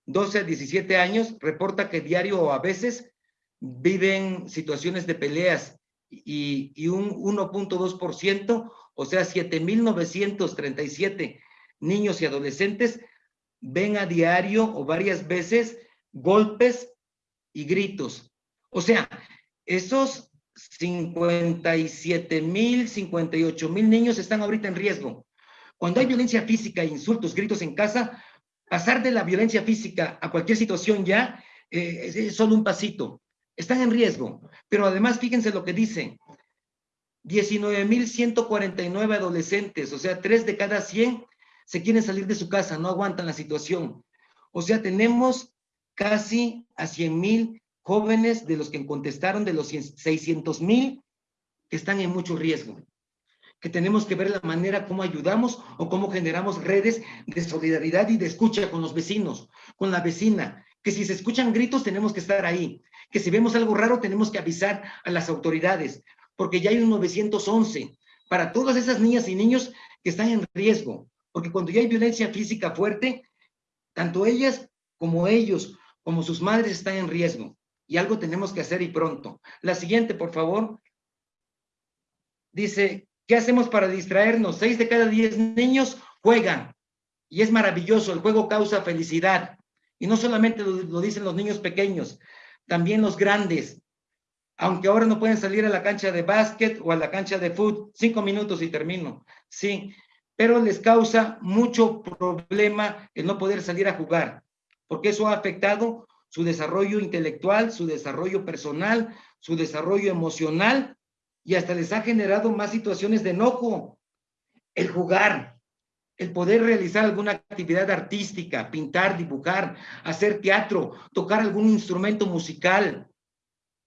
Speaker 4: 12 a 17 años, reporta que diario o a veces viven situaciones de peleas y, un 1.2%, o sea, 7.937 niños y adolescentes ven a diario o varias veces golpes y gritos. O sea, esos 57 mil, 58 mil niños están ahorita en riesgo. Cuando hay violencia física, insultos, gritos en casa, pasar de la violencia física a cualquier situación ya eh, es solo un pasito. Están en riesgo. Pero además, fíjense lo que dice. 19.149 adolescentes, o sea, 3 de cada 100 se quieren salir de su casa, no aguantan la situación. O sea, tenemos casi a 100 mil jóvenes de los que contestaron, de los 600 mil, que están en mucho riesgo. Que tenemos que ver la manera como ayudamos o cómo generamos redes de solidaridad y de escucha con los vecinos, con la vecina. Que si se escuchan gritos, tenemos que estar ahí. Que si vemos algo raro, tenemos que avisar a las autoridades, porque ya hay un 911 para todas esas niñas y niños que están en riesgo. Porque cuando ya hay violencia física fuerte, tanto ellas como ellos, como sus madres están en riesgo. Y algo tenemos que hacer y pronto. La siguiente, por favor. Dice, ¿qué hacemos para distraernos? Seis de cada diez niños juegan. Y es maravilloso, el juego causa felicidad. Y no solamente lo, dicen los niños pequeños, también los grandes. Aunque ahora no pueden salir a la cancha de básquet o a la cancha de fútbol, cinco minutos y termino. Sí, pero les causa mucho problema el no poder salir a jugar, porque eso ha afectado su desarrollo intelectual, su desarrollo personal, su desarrollo emocional y hasta les ha generado más situaciones de enojo. El jugar, el poder realizar alguna actividad artística, pintar, dibujar, hacer teatro, tocar algún instrumento musical,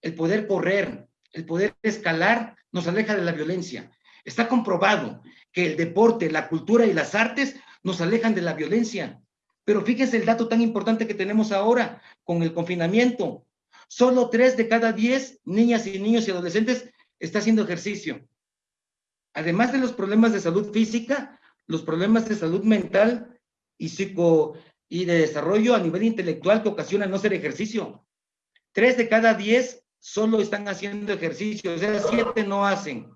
Speaker 4: el poder correr, el poder escalar, nos aleja de la violencia. Está comprobado que el deporte, la cultura y las artes nos alejan de la violencia. Pero fíjense el dato tan importante que tenemos ahora con el confinamiento. Solo tres de cada diez niñas y niños y adolescentes está haciendo ejercicio. Además de los problemas de salud física, los problemas de salud mental y psico y de desarrollo a nivel intelectual que ocasionan no hacer ejercicio. Tres de cada diez solo están haciendo ejercicio, o sea, siete no hacen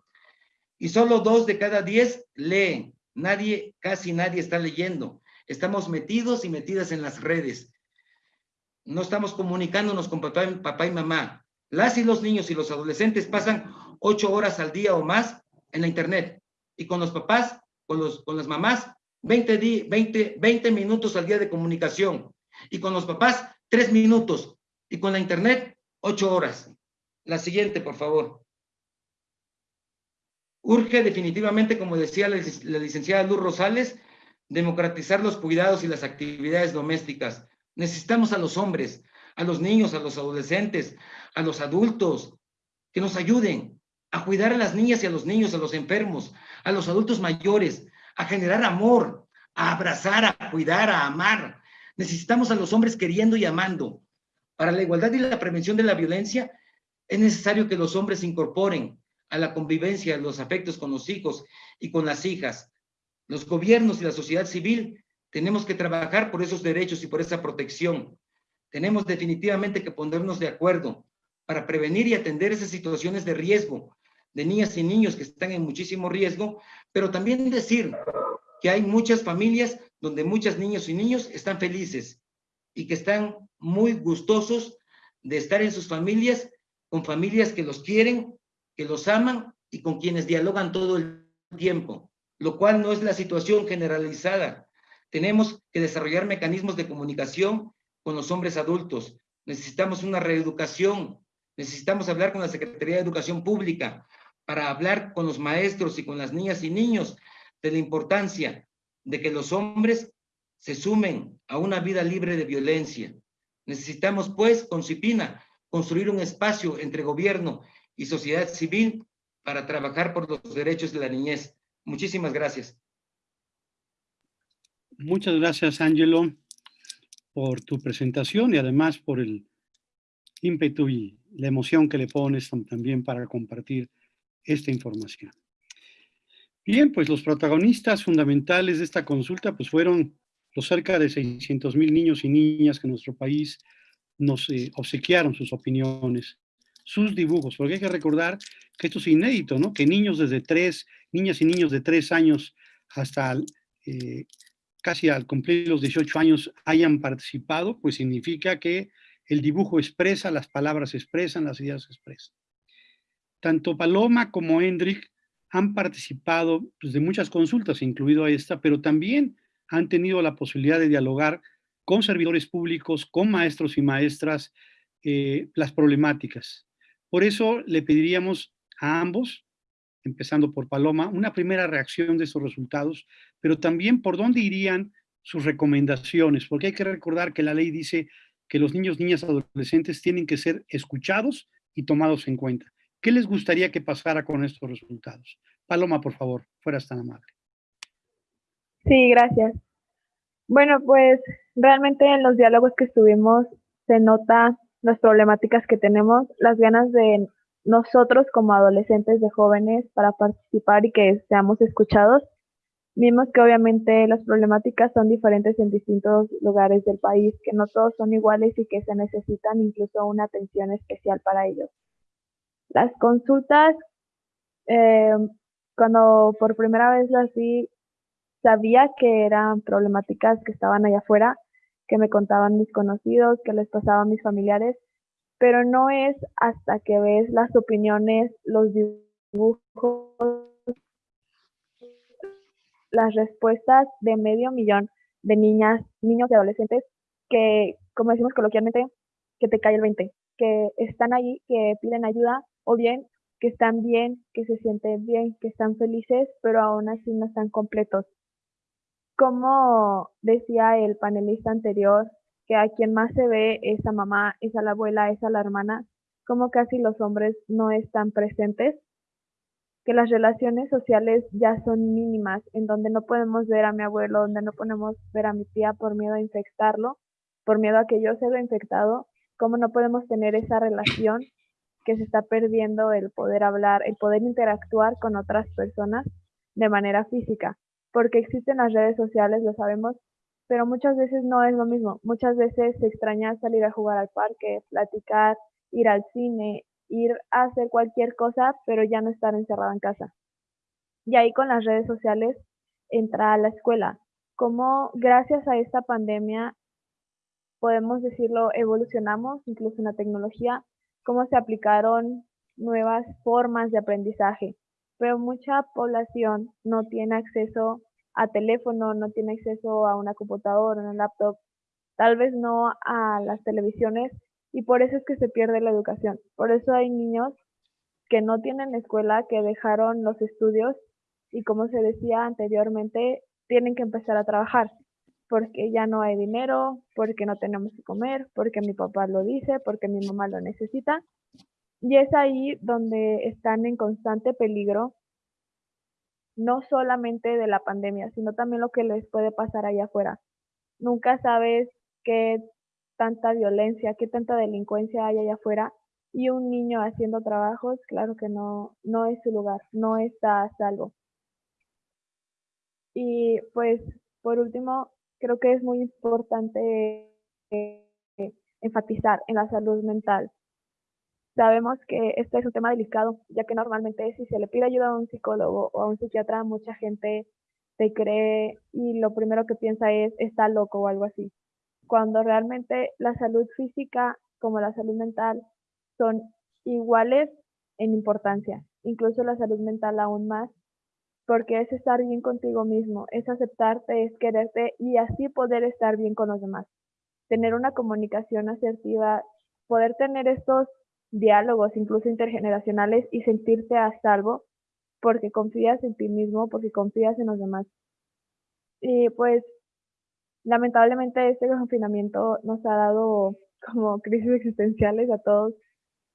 Speaker 4: y solo dos de cada diez leen. Nadie, casi nadie está leyendo. Estamos metidos y metidas en las redes. No estamos comunicándonos con papá, y mamá. Las y los niños y los adolescentes pasan ocho horas al día o más en la internet. Y con los papás, con, los, con las mamás, 20, 20, 20 minutos al día de comunicación. Y con los papás, tres minutos. Y con la internet, ocho horas. La siguiente, por favor. Urge definitivamente, como decía la, licenciada Luz Rosales, democratizar los cuidados y las actividades domésticas. Necesitamos a los hombres, a los niños, a los adolescentes, a los adultos, que nos ayuden a cuidar a las niñas y a los niños, a los enfermos, a los adultos mayores, a generar amor, a abrazar, a cuidar, a amar. Necesitamos a los hombres queriendo y amando. Para la igualdad y la prevención de la violencia, es necesario que los hombres se incorporen a la convivencia, los afectos con los hijos y con las hijas. Los gobiernos y la sociedad civil tenemos que trabajar por esos derechos y por esa protección. Tenemos definitivamente que ponernos de acuerdo para prevenir y atender esas situaciones de riesgo de niñas y niños que están en muchísimo riesgo, pero también decir que hay muchas familias donde muchos niños y niños están felices y que están muy gustosos de estar en sus familias, con familias que los quieren, que los aman y con quienes dialogan todo el tiempo, lo cual no es la situación generalizada. Tenemos que desarrollar mecanismos de comunicación con los hombres adultos. Necesitamos una reeducación. Necesitamos hablar con la Secretaría de Educación Pública para hablar con los maestros y con las niñas y niños de la importancia de que los hombres se sumen a una vida libre de violencia. Necesitamos, pues, con CIPINA, construir un espacio entre gobierno y sociedad civil para trabajar por los derechos de la niñez. Muchísimas gracias.
Speaker 1: Muchas gracias, Ángelo, por tu presentación y además por el ímpetu y la emoción que le pones también para compartir esta información. Bien, pues los protagonistas fundamentales de esta consulta pues fueron los cerca de 600 mil niños y niñas que en nuestro país nos eh, obsequiaron sus opiniones, sus dibujos, porque hay que recordar que esto es inédito, ¿no? Que niños desde tres, niñas y niños de tres años hasta eh, casi al cumplir los 18 años hayan participado, pues significa que el dibujo expresa, las palabras expresan, las ideas expresan. Tanto Paloma como Hendrik han participado pues, de muchas consultas, incluido esta, pero también han tenido la posibilidad de dialogar con servidores públicos, con maestros y maestras, eh, las problemáticas. Por eso le pediríamos a ambos, empezando por Paloma, una primera reacción de esos resultados, pero también por dónde irían sus recomendaciones, porque hay que recordar que la ley dice que los niños, niñas, adolescentes tienen que ser escuchados y tomados en cuenta. ¿Qué les gustaría que pasara con estos resultados? Paloma, por favor, fueras tan amable.
Speaker 5: Sí, gracias. Bueno, pues realmente en los diálogos que estuvimos se nota las problemáticas que tenemos, las ganas de nosotros como adolescentes de jóvenes para participar y que seamos escuchados. Vimos que obviamente las problemáticas son diferentes en distintos lugares del país, que no todos son iguales y que se necesitan incluso una atención especial para ellos. Las consultas, eh, cuando por primera vez las vi, sabía que eran problemáticas que estaban allá afuera, que me contaban mis conocidos, que les pasaba a mis familiares, pero no es hasta que ves las opiniones, los dibujos, las respuestas de medio millón de niñas, niños y adolescentes que, como decimos coloquialmente, que te cae el 20, que están ahí, que piden ayuda o bien que están bien, que se sienten bien, que están felices, pero aún así no están completos. Como decía el panelista anterior, que a quien más se ve es a mamá, es a la abuela, es a la hermana, como casi los hombres no están presentes, que las relaciones sociales ya son mínimas, en donde no podemos ver a mi abuelo, donde no podemos ver a mi tía por miedo a infectarlo, por miedo a que yo sea infectado, cómo no podemos tener esa relación que se está perdiendo el poder hablar, el poder interactuar con otras personas de manera física, porque existen las redes sociales, lo sabemos, pero muchas veces no es lo mismo. Muchas veces se extraña salir a jugar al parque, platicar, ir al cine, ir a hacer cualquier cosa, pero ya no estar encerrado en casa. Y ahí con las redes sociales entra a la escuela. Como gracias a esta pandemia, podemos decirlo, evolucionamos incluso en la tecnología cómo se aplicaron nuevas formas de aprendizaje, pero mucha población no tiene acceso a teléfono, no tiene acceso a una computadora, un laptop, tal vez no a las televisiones y por eso es que se pierde la educación. Por eso hay niños que no tienen escuela, que dejaron los estudios y como se decía anteriormente, tienen que empezar a trabajar porque ya no hay dinero, porque no tenemos que comer, porque mi papá lo dice, porque mi mamá lo necesita. Y es ahí donde están en constante peligro, no solamente de la pandemia, sino también lo que les puede pasar allá afuera. Nunca sabes qué tanta violencia, qué tanta delincuencia hay allá afuera y un niño haciendo trabajos, claro que no, no es su lugar, no está a salvo. Y pues, por último, creo que es muy importante eh, enfatizar en la salud mental. Sabemos que este es un tema delicado, ya que normalmente si se le pide ayuda a un psicólogo o a un psiquiatra, mucha gente te cree y lo primero que piensa es está loco o algo así. Cuando realmente la salud física como la salud mental son iguales en importancia, incluso la salud mental aún más, porque es estar bien contigo mismo, es aceptarte, es quererte y así poder estar bien con los demás. Tener una comunicación asertiva, poder tener estos diálogos, incluso intergeneracionales, y sentirte a salvo porque confías en ti mismo, porque confías en los demás. Y pues, lamentablemente este confinamiento nos ha dado como crisis existenciales a todos.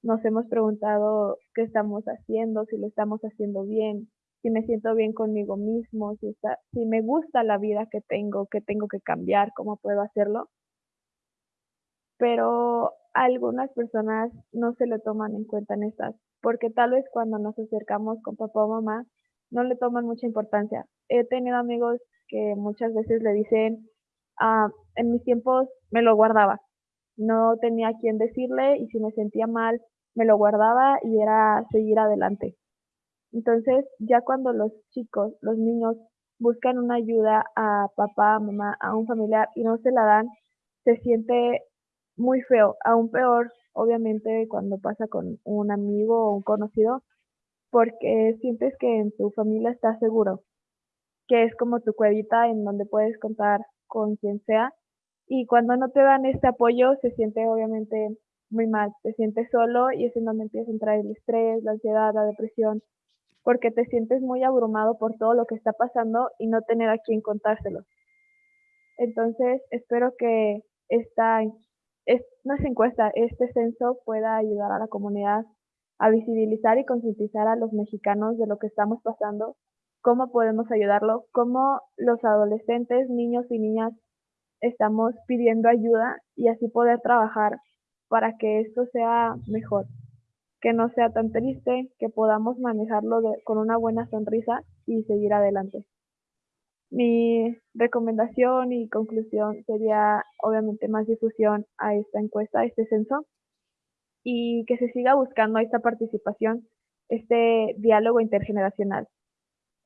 Speaker 5: Nos hemos preguntado qué estamos haciendo, si lo estamos haciendo bien, si me siento bien conmigo mismo, si, está, si me gusta la vida que tengo, qué tengo que cambiar, cómo puedo hacerlo. Pero algunas personas no se le toman en cuenta en estas, porque tal vez cuando nos acercamos con papá o mamá, no le toman mucha importancia. He tenido amigos que muchas veces le dicen, ah, en mis tiempos me lo guardaba, no tenía a quién decirle y si me sentía mal, me lo guardaba y era seguir adelante. Entonces, ya cuando los chicos, los niños, buscan una ayuda a papá, mamá, a un familiar y no se la dan, se siente muy feo, aún peor, obviamente, cuando pasa con un amigo o un conocido, porque sientes que en tu familia estás seguro, que es como tu cuevita en donde puedes contar con quien sea, y cuando no te dan este apoyo se siente obviamente muy mal, te sientes solo y es en donde empieza a entrar el estrés, la ansiedad, la depresión, porque te sientes muy abrumado por todo lo que está pasando y no tener a quien contárselo. Entonces, espero que esta es, no es encuesta, este censo pueda ayudar a la comunidad a visibilizar y concientizar a los mexicanos de lo que estamos pasando, cómo podemos ayudarlo, cómo los adolescentes, niños y niñas estamos pidiendo ayuda y así poder trabajar para que esto sea mejor, que no sea tan triste, que podamos manejarlo con una buena sonrisa y seguir adelante. Mi recomendación y conclusión sería obviamente más difusión a esta encuesta, a este censo, y que se siga buscando esta participación, este diálogo intergeneracional,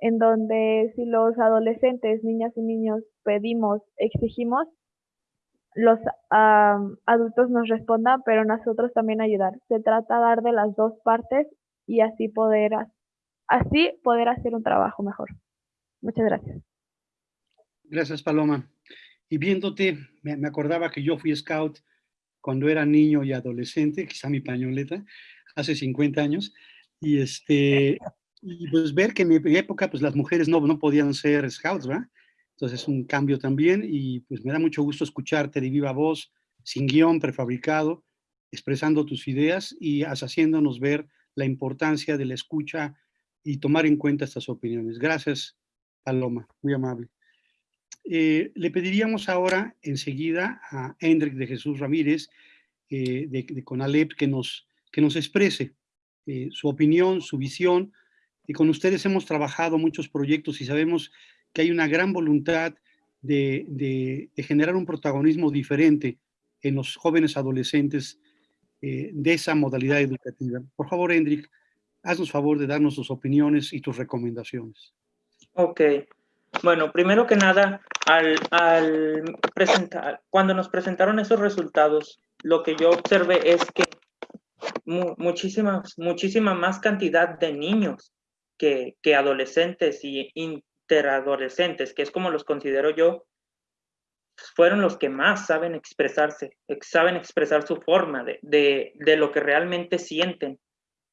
Speaker 5: en donde si los adolescentes, niñas y niños pedimos, exigimos, los adultos nos respondan, pero nosotros también ayudar. Se trata de dar de las dos partes y así poder, así poder hacer un trabajo mejor. Muchas gracias.
Speaker 1: Gracias, Paloma. Y viéndote, me, acordaba que yo fui scout cuando era niño y adolescente, quizá mi pañoleta, hace 50 años, y este, y pues ver que en mi época, pues las mujeres no, no podían ser scouts, ¿verdad? Entonces es un cambio también y pues me da mucho gusto escucharte de viva voz, sin guion prefabricado, expresando tus ideas y haciéndonos ver la importancia de la escucha y tomar en cuenta estas opiniones. Gracias, Paloma, muy amable. Eh, le pediríamos ahora enseguida a Hendrik de Jesús Ramírez eh, de, Conalep que nos, que nos exprese eh, su opinión, su visión. Y con ustedes hemos trabajado muchos proyectos y sabemos que hay una gran voluntad de, de, generar un protagonismo diferente en los jóvenes adolescentes de esa modalidad educativa. Por favor, Hendrik, haznos favor de darnos tus opiniones y tus recomendaciones.
Speaker 6: Ok. Bueno, primero que nada, al, presentar, cuando nos presentaron esos resultados, lo que yo observé es que muchísima, muchísima más cantidad de niños que, que adolescentes y interadolescentes, que es como los considero yo, fueron los que más saben expresarse, saben expresar su forma de, de, de, lo que realmente sienten.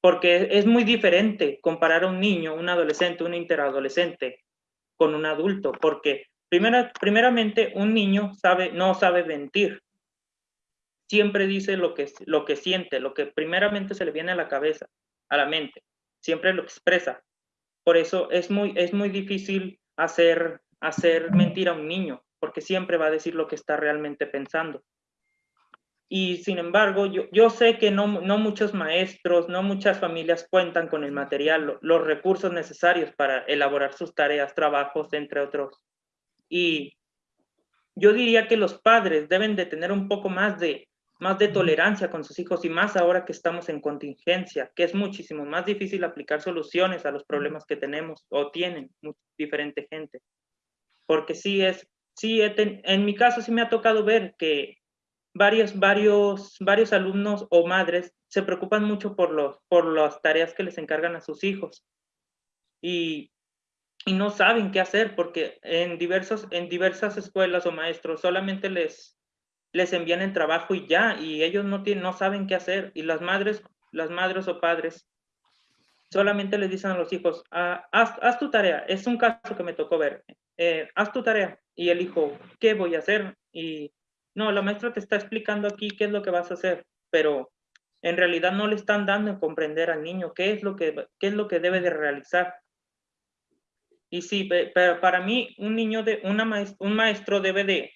Speaker 6: Porque es muy diferente comparar a un niño, un adolescente, un interadolescente con un adulto, porque primera, primeramente un niño sabe, no sabe mentir. Siempre dice lo que, lo que siente, lo que primeramente se le viene a la cabeza, a la mente. Siempre lo expresa. Por eso es muy, es muy difícil hacer, hacer mentir a un niño, porque siempre va a decir lo que está realmente pensando. Y sin embargo, yo, yo sé que no, no, muchos maestros, no muchas familias cuentan con el material, los recursos necesarios para elaborar sus tareas, trabajos, entre otros. Y yo diría que los padres deben de tener un poco más de, más de tolerancia con sus hijos y más ahora que estamos en contingencia, que es muchísimo más difícil aplicar soluciones a los problemas que tenemos o tienen diferente gente. Porque sí es, sí, en mi caso sí me ha tocado ver que varios, varios, varios alumnos o madres se preocupan mucho por, los, por las tareas que les encargan a sus hijos y, y no saben qué hacer porque en, diversos, en diversas escuelas o maestros solamente les, les envían el trabajo y ya, y ellos no, tienen, no saben qué hacer. Y las madres, las madres o padres solamente les dicen a los hijos, ah, haz, haz, tu tarea. Es un caso que me tocó ver. Eh, haz tu tarea. Y el hijo, ¿qué voy a hacer? Y no, la maestra te está explicando aquí qué es lo que vas a hacer, pero en realidad no le están dando a comprender al niño qué es lo que, qué es lo que debe de realizar. Y sí, pero para mí un niño, de, una un maestro debe de,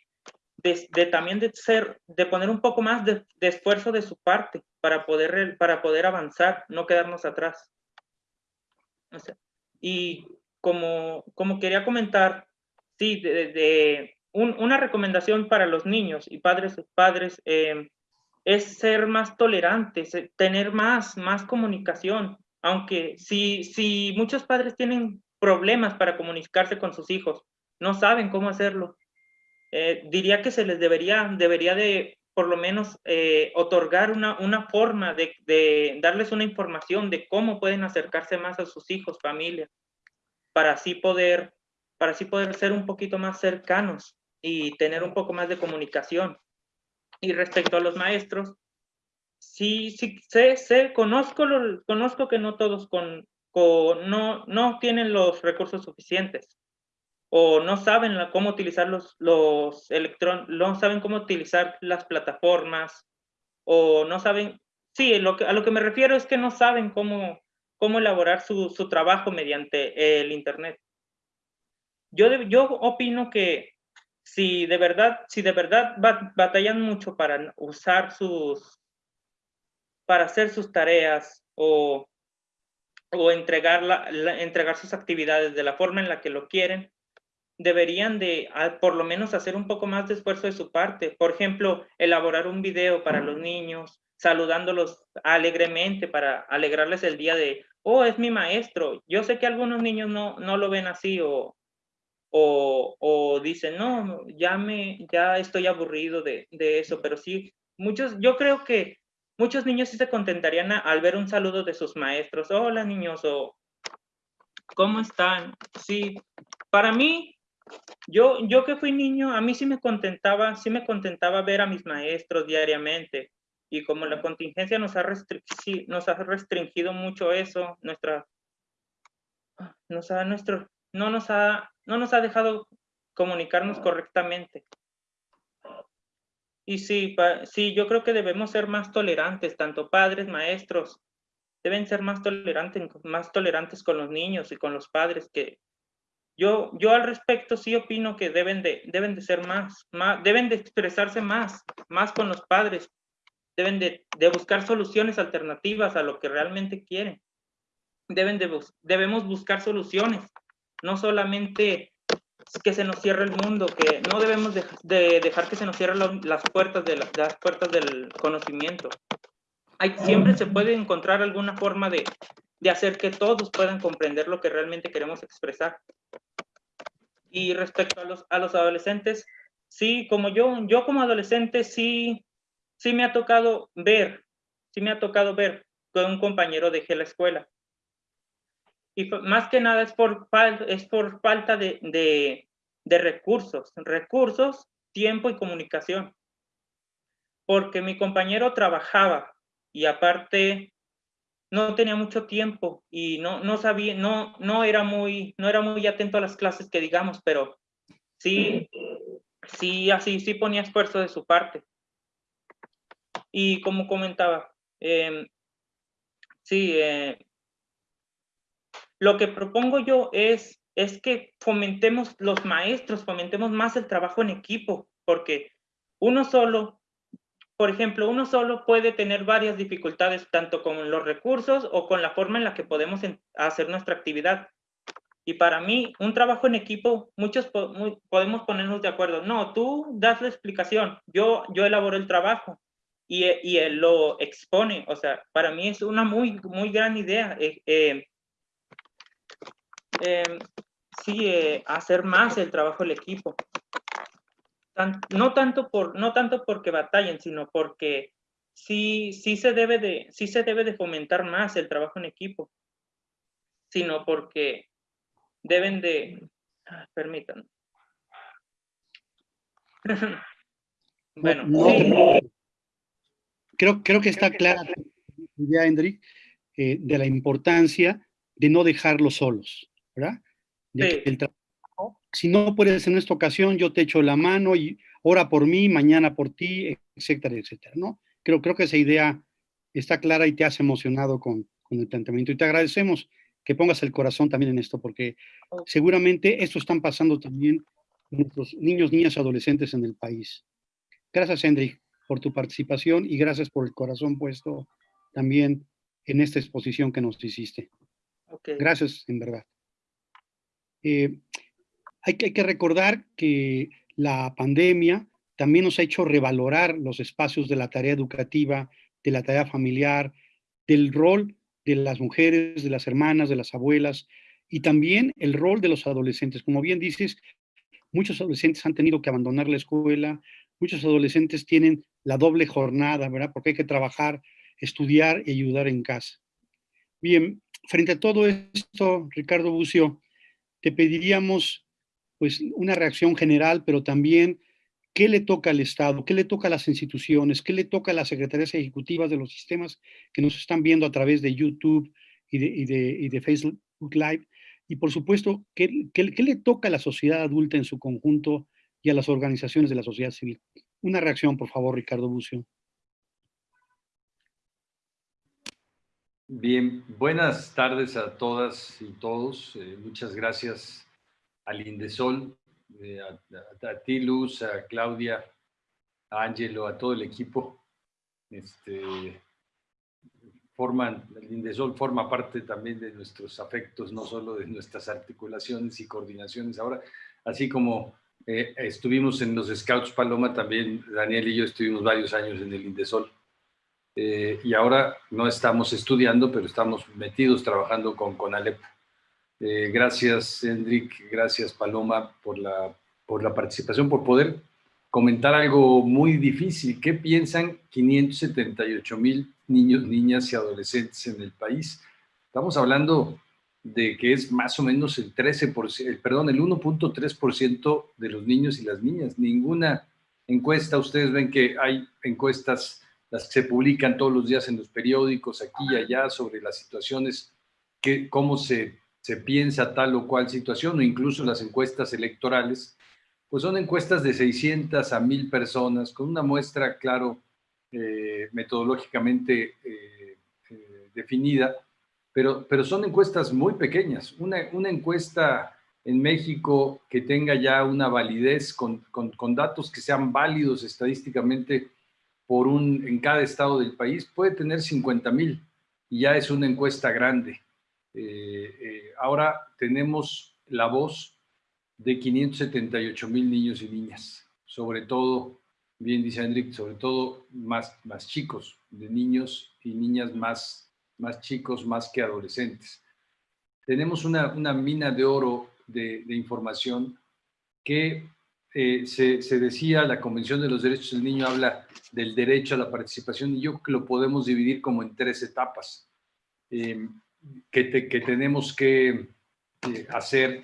Speaker 6: de, también de ser, de poner un poco más de, esfuerzo de su parte para poder, para poder avanzar, no quedarnos atrás. y como, como quería comentar, sí, de, una recomendación para los niños y padres, padres eh, es ser más tolerantes, eh, tener más, más comunicación. Aunque si, si muchos padres tienen problemas para comunicarse con sus hijos, no saben cómo hacerlo, eh, diría que se les debería, debería de por lo menos otorgar una, una forma de, de, darles una información de cómo pueden acercarse más a sus hijos, familia, para así poder, para así poder ser un poquito más cercanos y tener un poco más de comunicación. Y respecto a los maestros, sí, sí, sé, sé, conozco, lo, conozco que no todos con, no, no tienen los recursos suficientes o no saben cómo utilizar los, los electrónicos, no saben cómo utilizar las plataformas o no saben, sí, lo que, a lo que me refiero es que no saben cómo, cómo elaborar su, su trabajo mediante el Internet. Yo, yo opino que si de verdad, si de verdad batallan mucho para usar sus, para hacer sus tareas o, o entregar, entregar sus actividades de la forma en la que lo quieren, deberían de por lo menos hacer un poco más de esfuerzo de su parte. Por ejemplo, elaborar un video para los niños, saludándolos alegremente para alegrarles el día de, oh, es mi maestro. Yo sé que algunos niños no, no lo ven así o, o, o dicen, no, ya, me, ya estoy aburrido de, de, eso, pero sí, muchos, yo creo que muchos niños sí se contentarían al ver un saludo de sus maestros, hola niños, o ¿cómo están? Sí, para mí, yo, yo que fui niño, a mí sí me contentaba, sí me contentaba ver a mis maestros diariamente, y como la contingencia nos ha, restringido, nos ha restringido mucho eso, nuestra, nos ha, nuestro, no nos ha no nos ha dejado comunicarnos correctamente. Y sí, sí, yo creo que debemos ser más tolerantes, tanto padres, maestros, deben ser más tolerantes, más tolerantes con los niños y con los padres, que yo, yo al respecto sí opino que deben de, deben de ser más, más, deben de expresarse más, más con los padres, deben de, de buscar soluciones alternativas a lo que realmente quieren. Deben de, debemos buscar soluciones no solamente que se nos cierre el mundo, que no debemos de, dejar que se nos cierren las puertas, de las puertas del conocimiento. Hay, siempre se puede encontrar alguna forma de, de hacer que todos puedan comprender lo que realmente queremos expresar. Y respecto a los, a los adolescentes, sí, como yo, yo como adolescente sí, sí me ha tocado ver, sí me ha tocado ver con un compañero dejé la escuela y más que nada es por, es por falta de, de, de recursos, recursos, tiempo y comunicación. Porque mi compañero trabajaba y aparte no tenía mucho tiempo y no, no sabía, no, no, era muy, no era muy atento a las clases que digamos, pero sí, sí, así, sí ponía esfuerzo de su parte. Y como comentaba, eh, sí, eh, lo que propongo yo es, es que fomentemos los maestros, fomentemos más el trabajo en equipo, porque uno solo, por ejemplo, uno solo puede tener varias dificultades, tanto con los recursos o con la forma en la que podemos hacer nuestra actividad. Y para mí, un trabajo en equipo, muchos podemos ponernos de acuerdo. No, tú das la explicación, yo, yo elaboro el trabajo. y, y, él lo expone. O sea, para mí es una muy, muy gran idea. Eh, eh, em, sí, eh, hacer más el trabajo del equipo. no, tanto por, no tanto porque batallen, sino porque sí, sí, se debe de, sí se debe de fomentar más el trabajo en equipo, sino porque deben de, ah, permítanme. bueno,
Speaker 1: creo, creo que está clara la idea, Hendrik, eh, de la importancia de no dejarlos solos, ¿verdad? si no puedes en esta ocasión, yo te echo la mano y ora por mí, mañana por ti, etcétera, etcétera, ¿no? Creo, creo que esa idea está clara y te has emocionado con, con el planteamiento. Y te agradecemos que pongas el corazón también en esto, porque seguramente esto están pasando también nuestros niños, niñas, adolescentes en el país. Gracias, Hendrik, por tu participación y gracias por el corazón puesto también en esta exposición que nos hiciste. Gracias, en verdad. Eh, hay, que, hay que recordar que la pandemia también nos ha hecho revalorar los espacios de la tarea educativa, de la tarea familiar, del rol de las mujeres, de las hermanas, de las abuelas, y también el rol de los adolescentes. Como bien dices, muchos adolescentes han tenido que abandonar la escuela, muchos adolescentes tienen la doble jornada, ¿verdad? Porque hay que trabajar, estudiar y ayudar en casa. Bien, frente a todo esto, Ricardo Bucio, te pediríamos pues una reacción general, pero también qué le toca al Estado, qué le toca a las instituciones, qué le toca a las secretarías ejecutivas de los sistemas que nos están viendo a través de YouTube y de, Facebook Live, y por supuesto, ¿qué, ¿qué, le toca a la sociedad adulta en su conjunto y a las organizaciones de la sociedad civil. Una reacción, por favor, Ricardo Bucio.
Speaker 8: Bien, buenas tardes a todas y todos. Eh, muchas gracias al Indesol, eh, a, ti, Luz, a Claudia, a Angelo, a todo el equipo. Este, forman, el Indesol forma parte también de nuestros afectos, no solo de nuestras articulaciones y coordinaciones ahora, así como eh, estuvimos en los Scouts Paloma también, Daniel y yo estuvimos varios años en el Indesol. Eh, y ahora no estamos estudiando, pero estamos metidos trabajando con Conalep. Eh, gracias, Hendrik, gracias, Paloma, por la, por la participación, por poder comentar algo muy difícil. ¿Qué piensan 578 mil niños, niñas y adolescentes en el país? Estamos hablando de que es más o menos el 13%, perdón, el 1.3% de los niños y las niñas. Ninguna encuesta, ustedes ven que hay encuestas, las que se publican todos los días en los periódicos, aquí y allá, sobre las situaciones, que, cómo se, se piensa tal o cual situación, o incluso las encuestas electorales, pues son encuestas de 600 a 1000 personas, con una muestra, claro, eh, metodológicamente eh, eh, definida, pero, pero son encuestas muy pequeñas. Una, una encuesta en México que tenga ya una validez con, con, datos que sean válidos estadísticamente por un, en cada estado del país puede tener 50 mil y ya es una encuesta grande. Eh, eh, ahora tenemos la voz de 578 mil niños y niñas, sobre todo, bien dice Enrique, sobre todo más, más chicos, de niños y niñas más más chicos más que adolescentes. Tenemos una, mina de oro de, información que eh, se, decía, la Convención de los Derechos del Niño habla del derecho a la participación y yo creo que lo podemos dividir como en tres etapas eh, que, tenemos que eh, hacer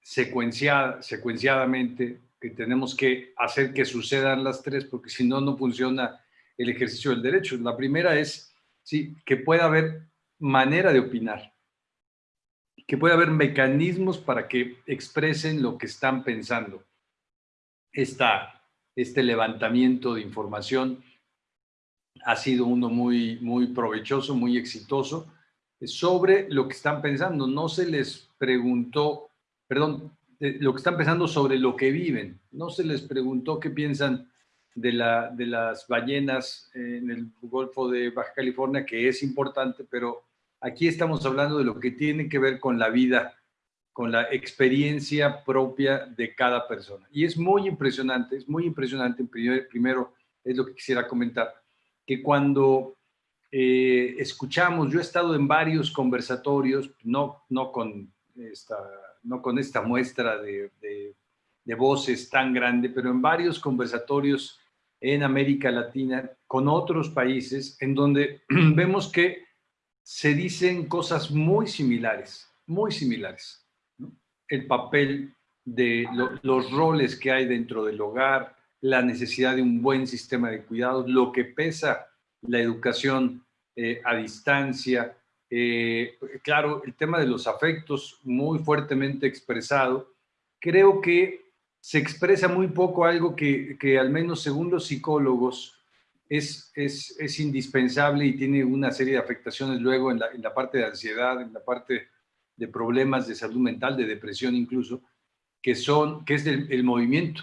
Speaker 8: secuenciada, secuenciadamente, que tenemos que hacer que sucedan las tres, porque si no, no funciona el ejercicio del derecho. La primera es ¿sí? que pueda haber manera de opinar, que pueda haber mecanismos para que expresen lo que están pensando. Este levantamiento de información ha sido uno muy, muy provechoso, muy exitoso, sobre lo que están pensando. No se les preguntó, perdón, lo que están pensando sobre lo que viven. No se les preguntó qué piensan de, la, de las ballenas en el Golfo de Baja California, que es importante, pero aquí estamos hablando de lo que tiene que ver con la vida, con la experiencia propia de cada persona. Y es muy impresionante, es muy impresionante primero es lo que quisiera comentar, que cuando eh, escuchamos, yo he estado en varios conversatorios, no, no, con, esta, no con esta muestra de, de, de voces tan grande, pero en varios conversatorios en América Latina con otros países en donde vemos que se dicen cosas muy similares, muy similares. El papel de los roles que hay dentro del hogar, la necesidad de un buen sistema de cuidados, lo que pesa la educación eh, a distancia. Eh, claro, el tema de los afectos muy fuertemente expresado. Creo que se expresa muy poco algo que, que al menos según los psicólogos es, es, es, indispensable y tiene una serie de afectaciones luego en la, en la parte de ansiedad, en la parte de problemas de salud mental, de depresión incluso, que, son, que es el movimiento.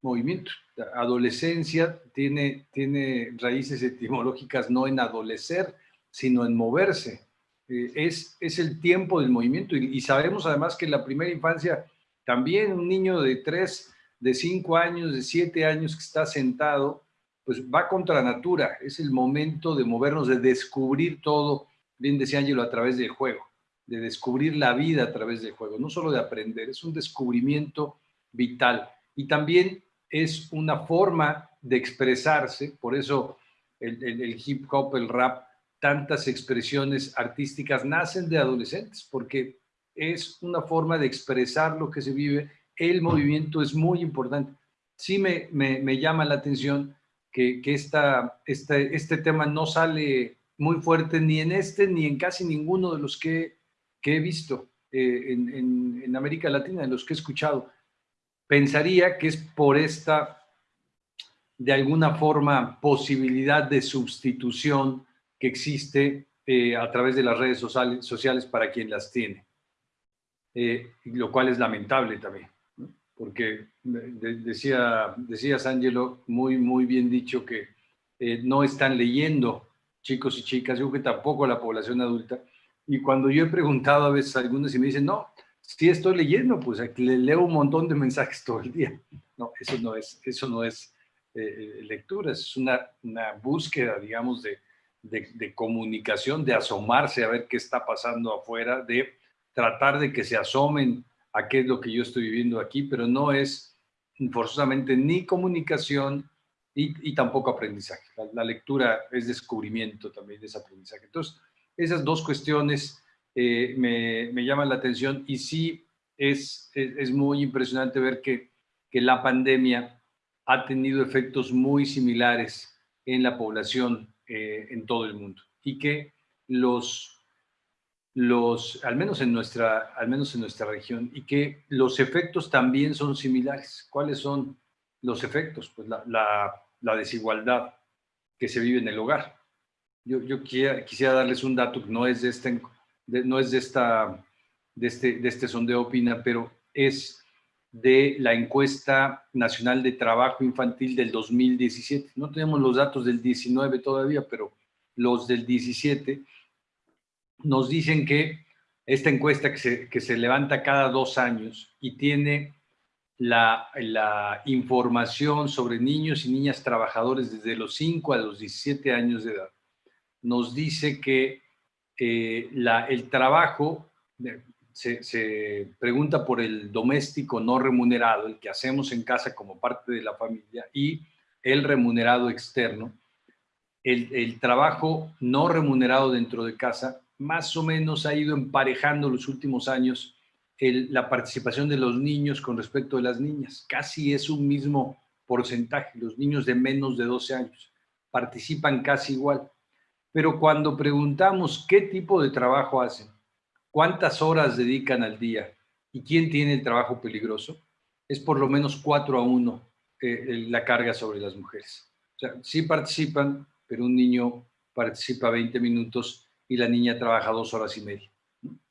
Speaker 8: Movimiento. La adolescencia tiene, tiene raíces etimológicas no en adolecer, sino en moverse. Eh, es, es el tiempo del movimiento y, sabemos además que en la primera infancia también un niño de 3, de 5 años, de 7 años que está sentado, pues va contra natura. Es el momento de movernos, de descubrir todo, bien decía Ángelo, a través del juego, de descubrir la vida a través del juego, no solo de aprender, es un descubrimiento vital. Y también es una forma de expresarse, por eso el, el, hip hop, el rap, tantas expresiones artísticas nacen de adolescentes, porque es una forma de expresar lo que se vive. El movimiento es muy importante. Sí me, me, me llama la atención que, que esta, este, este tema no sale muy fuerte ni en este ni en casi ninguno de los que, que he visto eh, en, América Latina, de los que he escuchado. Pensaría que es por esta, de alguna forma, posibilidad de sustitución que existe eh, a través de las redes sociales, para quien las tiene. Eh, lo cual es lamentable también, porque de, decía, decías, Ángelo, muy, muy bien dicho que eh, no están leyendo chicos y chicas, yo creo que tampoco la población adulta, y cuando yo he preguntado a veces a algunos y me dicen, no, sí estoy leyendo, pues le leo un montón de mensajes todo el día. No, eso no es, eso no es eh, lectura, es una, una, búsqueda, digamos, de, de, de comunicación, de asomarse a ver qué está pasando afuera, de tratar de que se asomen a qué es lo que yo estoy viviendo aquí, pero no es forzosamente ni comunicación y, y tampoco aprendizaje. La, la, lectura es descubrimiento también, es aprendizaje. Entonces, esas dos cuestiones eh, me, me, llaman la atención y sí es, es, muy impresionante ver que, que, la pandemia ha tenido efectos muy similares en la población eh, en todo el mundo y que los los, al menos en nuestra, al menos en nuestra región, y que los efectos también son similares. ¿Cuáles son los efectos? Pues la, la desigualdad que se vive en el hogar. Yo, yo quisiera, quisiera, darles un dato que no es de este, no es de esta, de este, de este sondeo opina, pero es de la encuesta nacional de trabajo infantil del 2017. No tenemos los datos del 19 todavía, pero los del 17 nos dicen que esta encuesta que se, que se levanta cada dos años y tiene la, la, información sobre niños y niñas trabajadores desde los 5 a los 17 años de edad, nos dice que eh, el trabajo, se, pregunta por el doméstico no remunerado, el que hacemos en casa como parte de la familia, y el remunerado externo. El, trabajo no remunerado dentro de casa más o menos ha ido emparejando los últimos años la participación de los niños con respecto de las niñas. Casi es un mismo porcentaje. Los niños de menos de 12 años participan casi igual. Pero cuando preguntamos qué tipo de trabajo hacen, cuántas horas dedican al día y quién tiene el trabajo peligroso, es por lo menos 4 a 1 eh, la carga sobre las mujeres. O sea, sí participan, pero un niño participa 20 minutos y la niña trabaja dos horas y media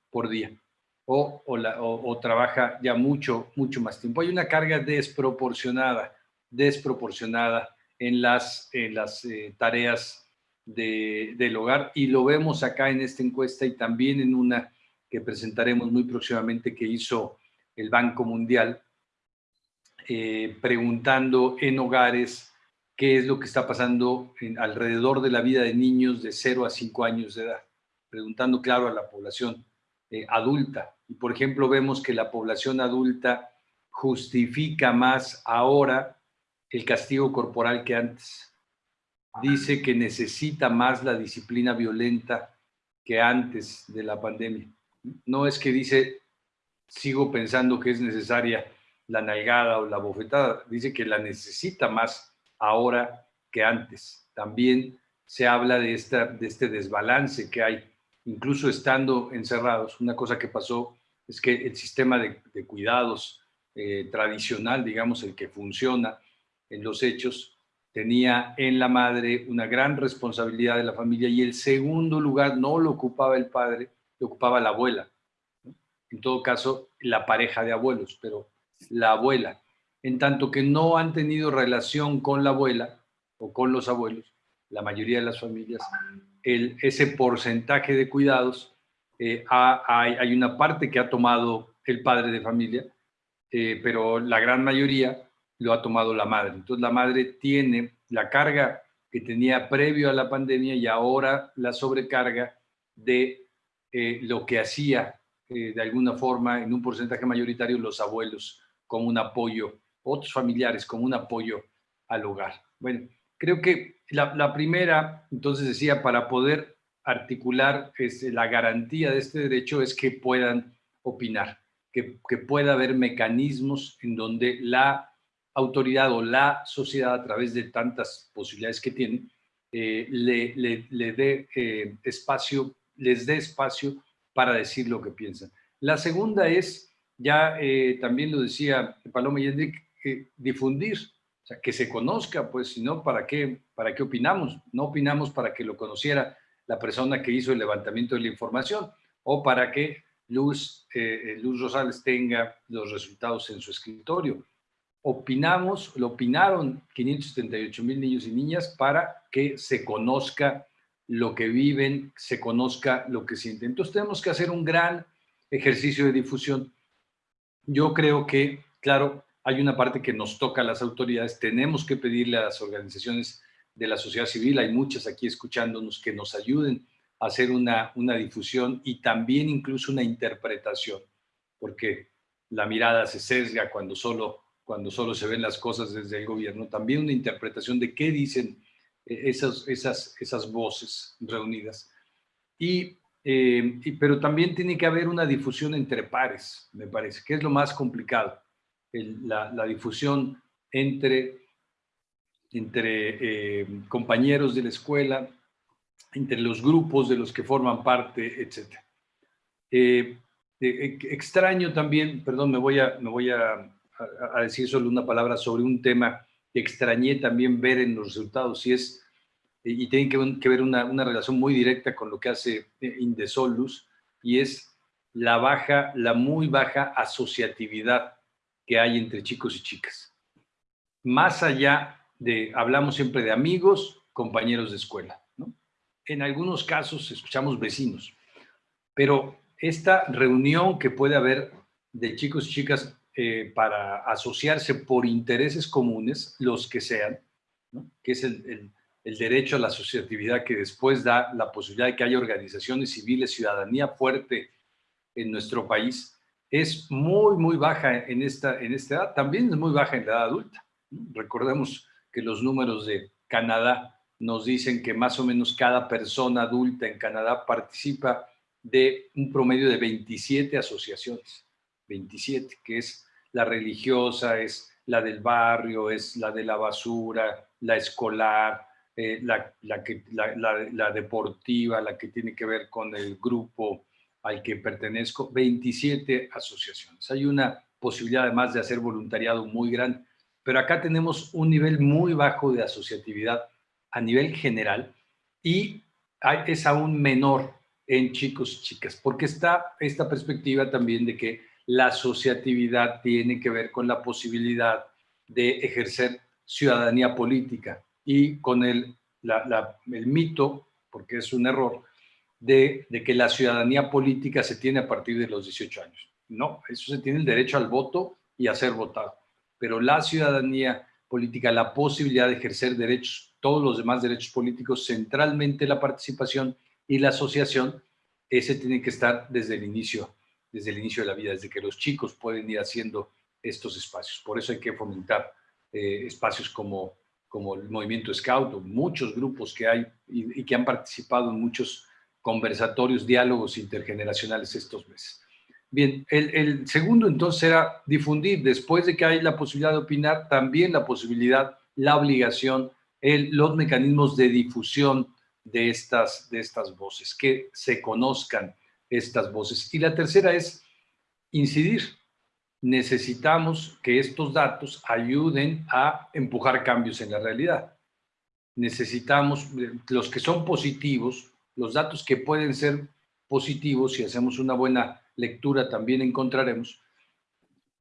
Speaker 8: por día. O, o, trabaja ya mucho, mucho más tiempo. Hay una carga desproporcionada, desproporcionada en las, en las eh, tareas de, del hogar y lo vemos acá en esta encuesta y también en una que presentaremos muy próximamente que hizo el Banco Mundial, eh, preguntando en hogares qué es lo que está pasando alrededor de la vida de niños de 0 a 5 años de edad, preguntando, claro, a la población eh, adulta. Y, por ejemplo, vemos que la población adulta justifica más ahora el castigo corporal que antes. Dice que necesita más la disciplina violenta que antes de la pandemia. No es que dice, sigo pensando que es necesaria la nalgada o la bofetada, dice que la necesita más ahora que antes. También se habla de, esta, de este desbalance que hay, incluso estando encerrados. Una cosa que pasó es que el sistema de, cuidados eh, tradicional, digamos, el que funciona en los hechos, tenía en la madre una gran responsabilidad de la familia y el segundo lugar no lo ocupaba el padre, lo ocupaba la abuela. En todo caso, la pareja de abuelos, pero la abuela en tanto que no han tenido relación con la abuela o con los abuelos, la mayoría de las familias, ese porcentaje de cuidados, eh, hay, una parte que ha tomado el padre de familia, eh, pero la gran mayoría lo ha tomado la madre. Entonces la madre tiene la carga que tenía previo a la pandemia y ahora la sobrecarga de eh, lo que hacía de alguna forma en un porcentaje mayoritario los abuelos como un apoyo otros familiares como un apoyo al hogar. Bueno, creo que la, primera, entonces decía, para poder articular este, la garantía de este derecho es que puedan opinar, que, pueda haber mecanismos en donde la autoridad o la sociedad a través de tantas posibilidades que tiene, eh, le, dé eh, espacio, les dé espacio para decir lo que piensan. La segunda es, ya eh, también lo decía Paloma y Enrique, difundir, o sea, que se conozca, pues, si no, ¿para qué, ¿para qué opinamos? No opinamos para que lo conociera la persona que hizo el levantamiento de la información o para que Luz, Luz Rosales tenga los resultados en su escritorio. Opinamos, lo opinaron 578 mil niños y niñas para que se conozca lo que viven, se conozca lo que sienten. Entonces tenemos que hacer un gran ejercicio de difusión. Yo creo que, claro, hay una parte que nos toca a las autoridades, tenemos que pedirle a las organizaciones de la sociedad civil, hay muchas aquí escuchándonos, que nos ayuden a hacer una, una difusión y también incluso una interpretación, porque la mirada se sesga cuando solo, cuando solo se ven las cosas desde el gobierno, también una interpretación de qué dicen eh, esas, esas, esas voces reunidas. Y, eh, y, pero también tiene que haber una difusión entre pares, me parece, que es lo más complicado la, difusión entre, entre eh, compañeros de la escuela, entre los grupos de los que forman parte, etc. Eh, eh, extraño también, perdón, me voy, a, me voy a, decir solo una palabra sobre un tema que extrañé también ver en los resultados, y es y tiene que, ver una, una, relación muy directa con lo que hace Indesolus, y es la baja, la muy baja asociatividad que hay entre chicos y chicas. Más allá de, hablamos siempre de amigos, compañeros de escuela. En algunos casos escuchamos vecinos, pero esta reunión que puede haber de chicos y chicas eh, para asociarse por intereses comunes, los que sean, que es el, el derecho a la asociatividad que después da la posibilidad de que haya organizaciones civiles, ciudadanía fuerte en nuestro país, es muy, muy baja en esta, en esta edad. También es muy baja en la edad adulta. Recordemos que los números de Canadá nos dicen que más o menos cada persona adulta en Canadá participa de un promedio de 27 asociaciones. 27, que es la religiosa, es la del barrio, es la de la basura, la escolar, eh, la, que, la deportiva, la que tiene que ver con el grupo al que pertenezco, 27 asociaciones. Hay una posibilidad además de hacer voluntariado muy grande, pero acá tenemos un nivel muy bajo de asociatividad a nivel general y es aún menor en chicos y chicas, porque está esta perspectiva también de que la asociatividad tiene que ver con la posibilidad de ejercer ciudadanía política y con el, el mito, porque es un error, de, que la ciudadanía política se tiene a partir de los 18 años. No, eso se tiene el derecho al voto y a ser votado. Pero la ciudadanía política la posibilidad de ejercer derechos, todos los demás derechos políticos, centralmente la participación y la asociación, ese tiene que estar desde el inicio, desde el inicio de la vida, desde que los chicos pueden ir haciendo estos espacios. Por eso hay que fomentar eh, espacios como, como el movimiento Scout, o muchos grupos que hay y, que han participado en muchos conversatorios, diálogos intergeneracionales estos meses. Bien, el, el, segundo entonces era difundir, después de que hay la posibilidad de opinar, también la posibilidad, la obligación, el, los mecanismos de difusión de estas, de estas voces, que se conozcan estas voces. Y la tercera es incidir, necesitamos que estos datos ayuden a empujar cambios en la realidad. Necesitamos, los que son positivos, los datos que pueden ser positivos, si hacemos una buena lectura también encontraremos,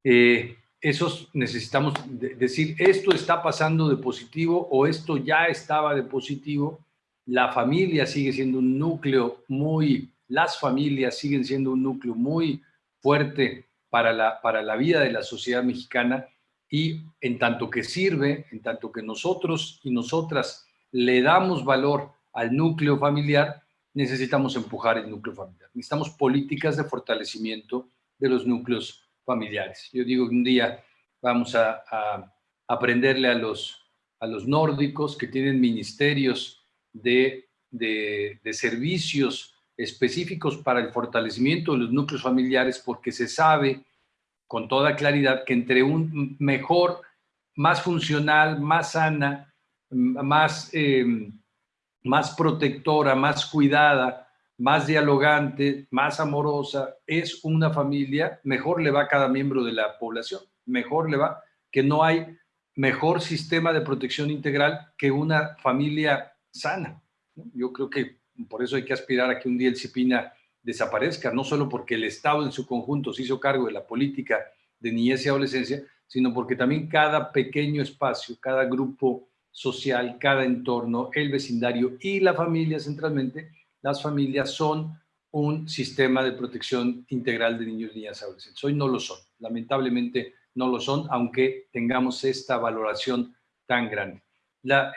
Speaker 8: eh, esos necesitamos decir, esto está pasando de positivo o esto ya estaba de positivo, la familia sigue siendo un núcleo muy, las familias siguen siendo un núcleo muy fuerte para la, para la vida de la sociedad mexicana y en tanto que sirve, en tanto que nosotros y nosotras le damos valor al núcleo familiar, necesitamos empujar el núcleo familiar. Necesitamos políticas de fortalecimiento de los núcleos familiares. Yo digo que un día vamos a, aprenderle a los, a los nórdicos que tienen ministerios de, de, de servicios específicos para el fortalecimiento de los núcleos familiares porque se sabe con toda claridad que entre un mejor, más funcional, más sana, más, em, más protectora, más cuidada, más dialogante, más amorosa, es una familia, mejor le va a cada miembro de la población, mejor le va, que no hay mejor sistema de protección integral que una familia sana. Yo creo que por eso hay que aspirar a que un día el CIPINA desaparezca, no solo porque el Estado en su conjunto se hizo cargo de la política de niñez y adolescencia, sino porque también cada pequeño espacio, cada grupo social, cada entorno, el vecindario y la familia centralmente, las familias son un sistema de protección integral de niños, niñas y adolescentes. Hoy no lo son, lamentablemente no lo son, aunque tengamos esta valoración tan grande.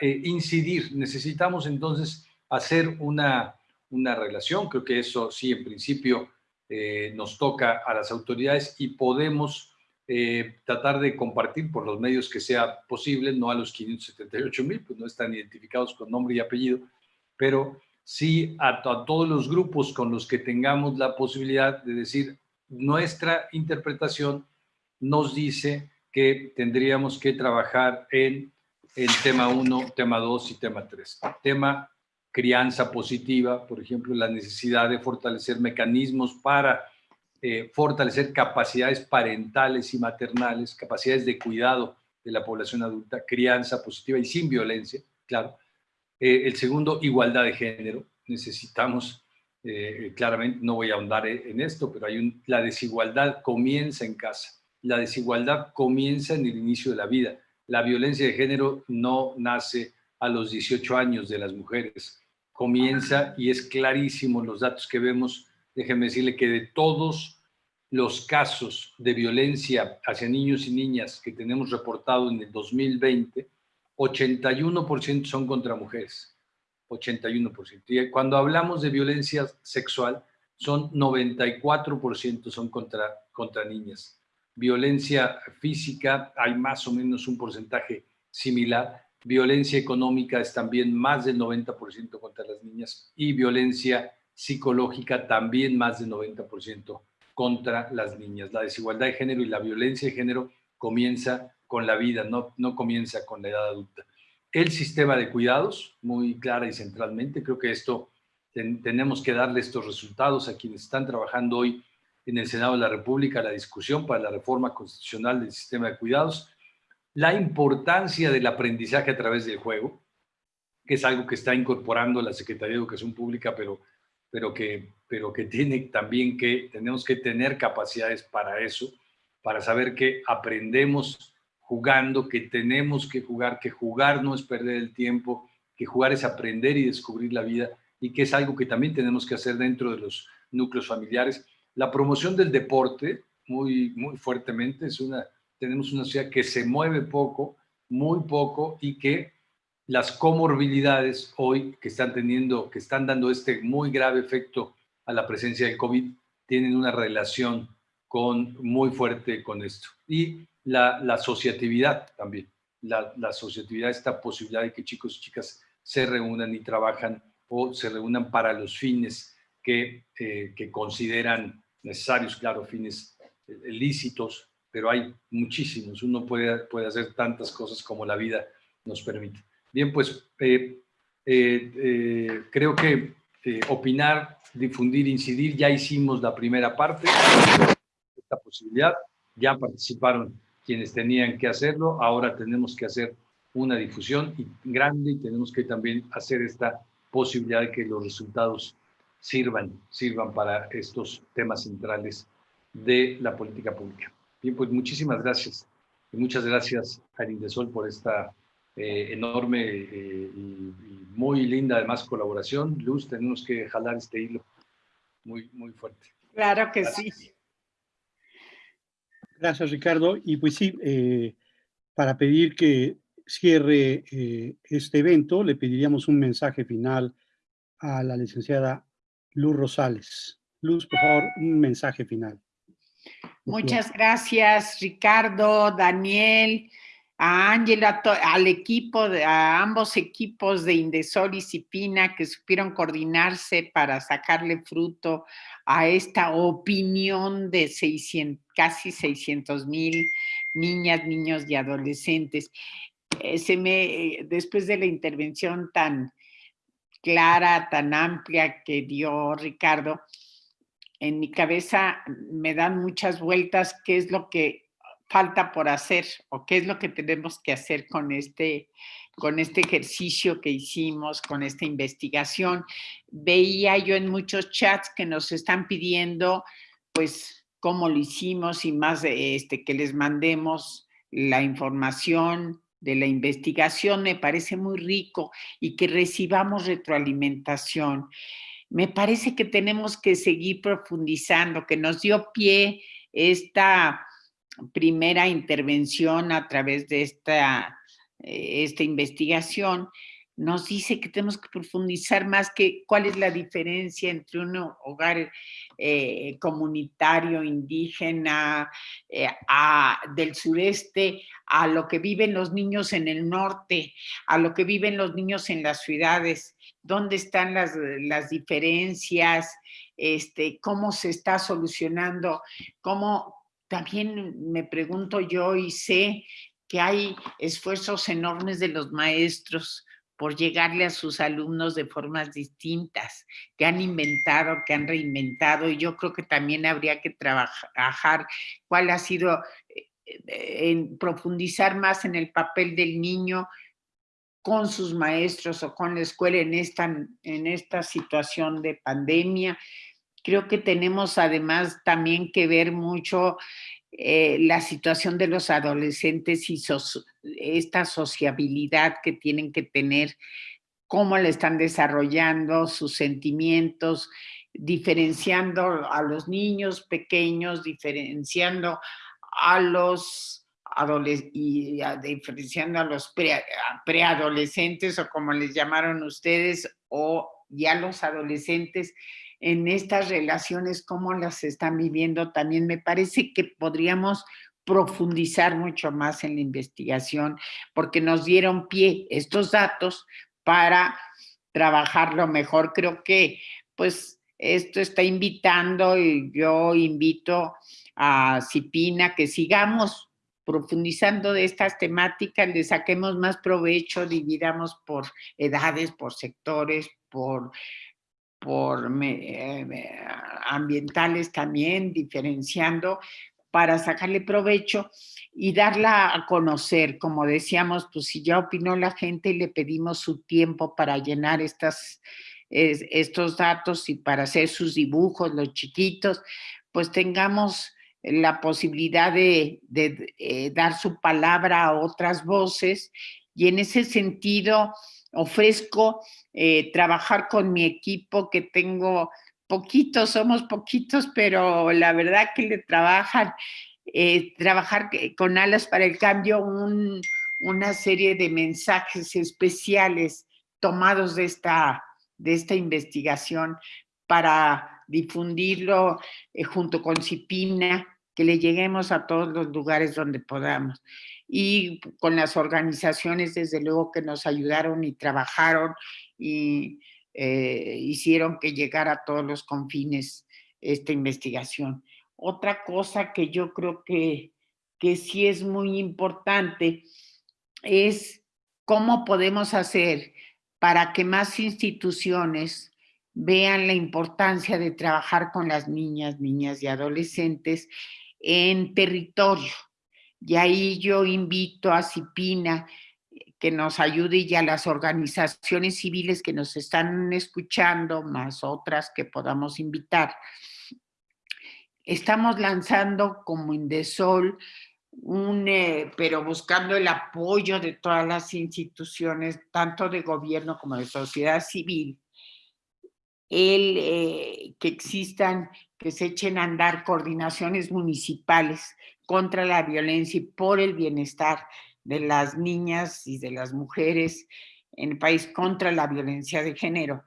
Speaker 8: Eh, incidir, necesitamos entonces hacer una, una relación, creo que eso sí, en principio, eh, nos toca a las autoridades y podemos eh, tratar de compartir por los medios que sea posible, no a los 578 mil, pues no están identificados con nombre y apellido, pero sí a, a, todos los grupos con los que tengamos la posibilidad de decir nuestra interpretación nos dice que tendríamos que trabajar en el tema 1, tema 2 y tema 3. Tema crianza positiva, por ejemplo, la necesidad de fortalecer mecanismos para eh, fortalecer capacidades parentales y maternales, capacidades de cuidado de la población adulta, crianza positiva y sin violencia, claro. Eh, el segundo, igualdad de género. Necesitamos, eh, claramente, no voy a ahondar en esto, pero hay un, la desigualdad comienza en casa. La desigualdad comienza en el inicio de la vida. La violencia de género no nace a los 18 años de las mujeres comienza y es clarísimo los datos que vemos. Déjenme decirle que de todos los casos de violencia hacia niños y niñas que tenemos reportado en el 2020, 81% son contra mujeres. 81%. Y cuando hablamos de violencia sexual, son 94% son contra, contra niñas. Violencia física, hay más o menos un porcentaje similar, Violencia económica es también más del 90% contra las niñas y violencia psicológica también más del 90% contra las niñas. La desigualdad de género y la violencia de género comienza con la vida, no, no comienza con la edad adulta. El sistema de cuidados, muy clara y centralmente, creo que esto tenemos que darle estos resultados a quienes están trabajando hoy en el Senado de la República, la discusión para la reforma constitucional del sistema de cuidados la importancia del aprendizaje a través del juego, que es algo que está incorporando la Secretaría de Educación Pública, pero, pero, que, pero que tiene también que, tenemos que tener capacidades para eso, para saber que aprendemos jugando, que tenemos que jugar, que jugar no es perder el tiempo, que jugar es aprender y descubrir la vida, y que es algo que también tenemos que hacer dentro de los núcleos familiares. La promoción del deporte, muy, muy fuertemente, es una tenemos una sociedad que se mueve poco, muy poco y que las comorbilidades hoy que están teniendo, que están dando este muy grave efecto a la presencia del COVID, tienen una relación con, muy fuerte con esto. Y la, la asociatividad también, la, la asociatividad, esta posibilidad de que chicos y chicas se reúnan y trabajan o se reúnan para los fines que, eh, que consideran necesarios, claro, fines eh, lícitos, pero hay muchísimos. Uno puede, puede hacer tantas cosas como la vida nos permite. Bien, pues eh, creo que opinar, difundir, incidir, ya hicimos la primera parte, esta posibilidad, ya participaron quienes tenían que hacerlo, ahora tenemos que hacer una difusión grande y tenemos que también hacer esta posibilidad de que los resultados sirvan, sirvan para estos temas centrales de la política pública. Bien, pues muchísimas gracias. Y muchas gracias a Indesol por esta eh, enorme eh, y, muy linda además colaboración. Luz, tenemos que jalar este hilo muy, muy fuerte.
Speaker 7: Claro que sí.
Speaker 1: Gracias, Ricardo. Y pues sí, eh, para pedir que cierre eh, este evento, le pediríamos un mensaje final a la licenciada Luz Rosales. Luz, por favor, un mensaje final.
Speaker 7: Muchas gracias, Ricardo, Daniel, a Ángela, al equipo, a ambos equipos de Indesol y Cipina que supieron coordinarse para sacarle fruto a esta opinión de 600, casi 600 mil niñas, niños y adolescentes. Eh, se me, después de la intervención tan clara, tan amplia que dio Ricardo, en mi cabeza me dan muchas vueltas qué es lo que falta por hacer o qué es lo que tenemos que hacer con este, con este ejercicio que hicimos, con esta investigación. Veía yo en muchos chats que nos están pidiendo, pues, cómo lo hicimos y más este, que les mandemos la información, de la investigación me parece muy rico y que recibamos retroalimentación. Me parece que tenemos que seguir profundizando, que nos dio pie esta primera intervención a través de esta, eh, esta investigación, nos dice que tenemos que profundizar más que cuál es la diferencia entre un hogar eh, comunitario indígena eh, del sureste a lo que viven los niños en el norte, a lo que viven los niños en las ciudades, dónde están las, las diferencias, este, cómo se está solucionando, cómo también me pregunto yo y sé que hay esfuerzos enormes de los maestros por llegarle a sus alumnos de formas distintas, que han inventado, que han reinventado, y yo creo que también habría que trabajar cuál ha sido, eh, eh, en profundizar más en el papel del niño con sus maestros o con la escuela en esta, en esta situación de pandemia. Creo que tenemos además también que ver mucho eh, la situación de los adolescentes y esta sociabilidad que tienen que tener, cómo la están desarrollando, sus sentimientos, diferenciando a los niños pequeños, diferenciando a los y diferenciando a los preadolescentes o como les llamaron ustedes o ya los adolescentes en estas relaciones, cómo las están viviendo, también me parece que podríamos profundizar mucho más en la investigación, porque nos dieron pie estos datos para trabajarlo mejor. Creo que pues esto está invitando y yo invito a Cipina que sigamos profundizando de estas temáticas, le saquemos más provecho, dividamos por edades, por sectores, por por eh, ambientales también, diferenciando para sacarle provecho y darla a conocer. Como decíamos, pues si ya opinó la gente, le pedimos su tiempo para llenar estas, estos datos y para hacer sus dibujos, los chiquitos, pues tengamos la posibilidad de, eh, dar su palabra a otras voces y en ese sentido ofrezco eh, trabajar con mi equipo que tengo poquitos, somos poquitos, pero la verdad que le trabajan, eh, trabajar con Alas para el Cambio, un, una serie de mensajes especiales tomados de esta, de esta investigación para difundirlo eh, junto con Cipina, que le lleguemos a todos los lugares donde podamos. Y con las organizaciones, desde luego, que nos ayudaron y trabajaron y eh, hicieron que llegara a todos los confines esta investigación. Otra cosa que yo creo que, que sí es muy importante es cómo podemos hacer para que más instituciones vean la importancia de trabajar con las niñas, niñas y adolescentes en territorio. Y ahí yo invito a Cipina que nos ayude y a las organizaciones civiles que nos están escuchando, más otras que podamos invitar. Estamos lanzando como Indesol un, eh, pero buscando el apoyo de todas las instituciones, tanto de gobierno como de sociedad civil, el eh, que existan, que se echen a andar coordinaciones municipales contra la violencia y por el bienestar de las niñas y de las mujeres en el país contra la violencia de género.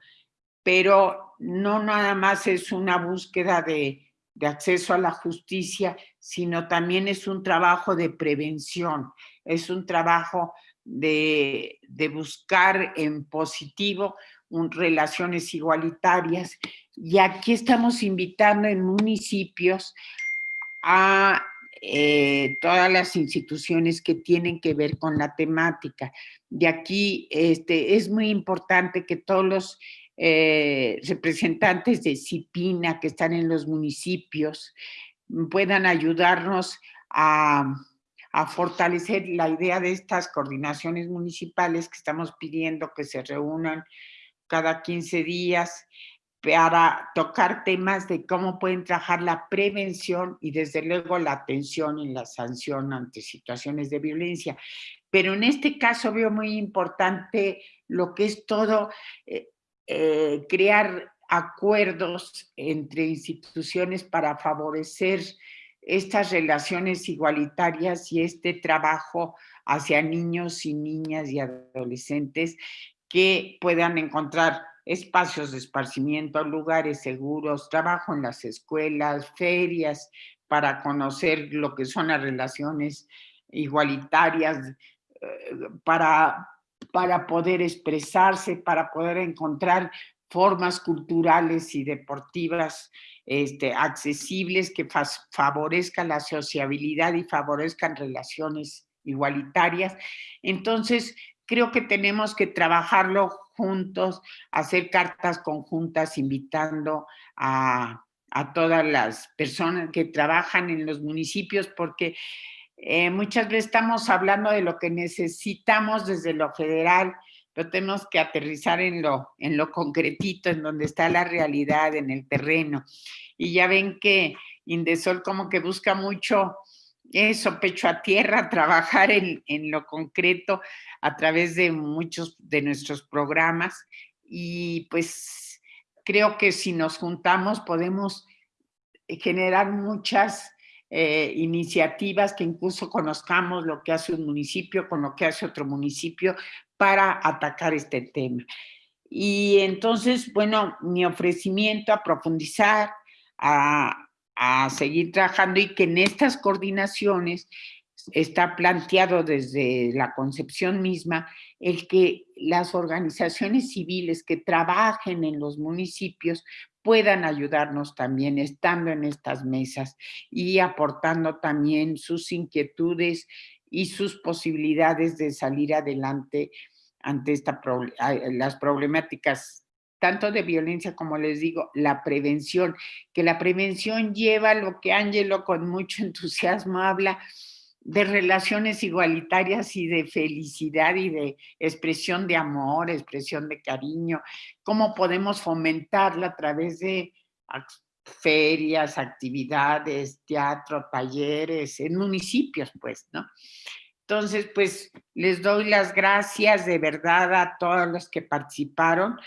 Speaker 7: Pero no nada más es una búsqueda de, acceso a la justicia, sino también es un trabajo de prevención, es un trabajo de, de buscar en positivo un, relaciones igualitarias. Y aquí estamos invitando en municipios a eh, todas las instituciones que tienen que ver con la temática. De aquí este, es muy importante que todos los eh, representantes de CIPINA que están en los municipios puedan ayudarnos a, a fortalecer la idea de estas coordinaciones municipales que estamos pidiendo que se reúnan cada 15 días para tocar temas de cómo pueden trabajar la prevención y desde luego la atención y la sanción ante situaciones de violencia. Pero en este caso veo muy importante lo que es todo eh, eh, crear acuerdos entre instituciones para favorecer estas relaciones igualitarias y este trabajo hacia niños y niñas y adolescentes que puedan encontrar espacios de esparcimiento, lugares seguros, trabajo en las escuelas, ferias, para conocer lo que son las relaciones igualitarias, eh, para, para poder expresarse, para poder encontrar formas culturales y deportivas este, accesibles que favorezcan la sociabilidad y favorezcan relaciones igualitarias. Entonces, creo que tenemos que trabajarlo juntos, hacer cartas conjuntas invitando a, todas las personas que trabajan en los municipios, porque eh, muchas veces estamos hablando de lo que necesitamos desde lo federal, pero tenemos que aterrizar en lo, en lo concretito, en donde está la realidad, en el terreno. Y ya ven que Indesol como que busca mucho eso, pecho a tierra, trabajar en, lo concreto a través de muchos de nuestros programas y pues creo que si nos juntamos podemos generar muchas eh, iniciativas que incluso conozcamos lo que hace un municipio con lo que hace otro municipio para atacar este tema. Y entonces, bueno, mi ofrecimiento a profundizar, a, a seguir trabajando y que en estas coordinaciones está planteado desde la concepción misma el que las organizaciones civiles que trabajen en los municipios puedan ayudarnos también estando en estas mesas y aportando también sus inquietudes y sus posibilidades de salir adelante ante esta, las problemáticas tanto de violencia como les digo, la prevención, que la prevención lleva lo que Ángelo con mucho entusiasmo habla de relaciones igualitarias y de felicidad y de expresión de amor, expresión de cariño, cómo podemos fomentarla a través de ferias, actividades, teatro, talleres, en municipios, pues, ¿no? Entonces, pues, les doy las gracias de verdad a todos los que participaron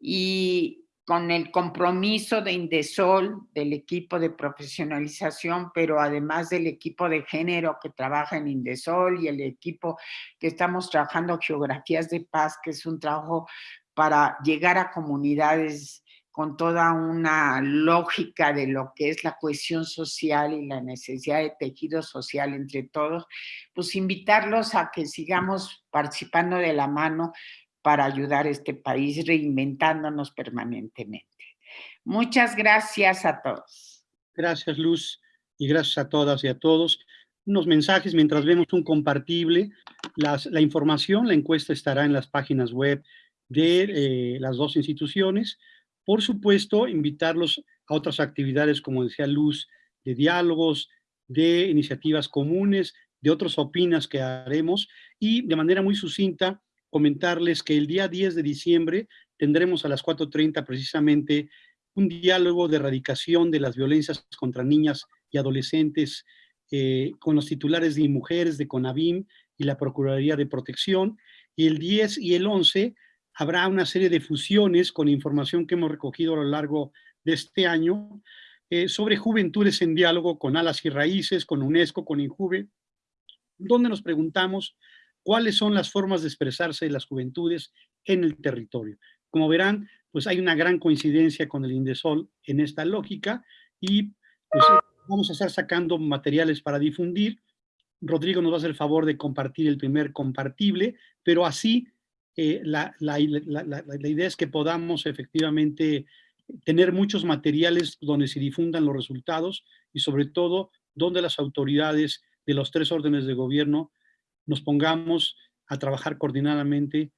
Speaker 7: y con el compromiso de Indesol, del equipo de profesionalización, pero además del equipo de género que trabaja en Indesol y el equipo que estamos trabajando Geografías de Paz, que es un trabajo para llegar a comunidades con toda una lógica de lo que es la cohesión social y la necesidad de tejido social entre todos, pues invitarlos a que sigamos participando de la mano para ayudar a este país reinventándonos permanentemente. Muchas gracias a todos.
Speaker 1: Gracias, Luz, y gracias a todas y a todos. Unos mensajes mientras vemos un compartible. la información, la encuesta estará en las páginas web de eh, las dos instituciones. Por supuesto, invitarlos a otras actividades, como decía Luz, de diálogos, de iniciativas comunes, de otros opinas que haremos y de manera muy sucinta comentarles que el día 10 de diciembre tendremos a las 4.30 precisamente un diálogo de erradicación de las violencias contra niñas y adolescentes eh, con los titulares de mujeres de CONAVIM y la Procuraduría de Protección. Y el 10 y el 11 habrá una serie de fusiones con información que hemos recogido a lo largo de este año eh, sobre juventudes en diálogo con Alas y Raíces, con UNESCO, con INJUVE, donde nos preguntamos cuáles son las formas de expresarse de las juventudes en el territorio. Como verán, pues hay una gran coincidencia con el Indesol en esta lógica y pues, vamos a estar sacando materiales para difundir. Rodrigo nos va a hacer el favor de compartir el primer compartible, pero así eh, la, la, idea es que podamos efectivamente tener muchos materiales donde se difundan los resultados y sobre todo donde las autoridades de los tres órdenes de gobierno nos pongamos a trabajar coordinadamente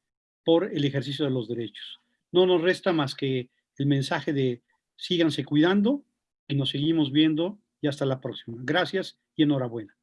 Speaker 1: por el ejercicio de los derechos. No nos resta más que el mensaje de síganse cuidando y nos seguimos viendo y hasta la próxima. Gracias y enhorabuena.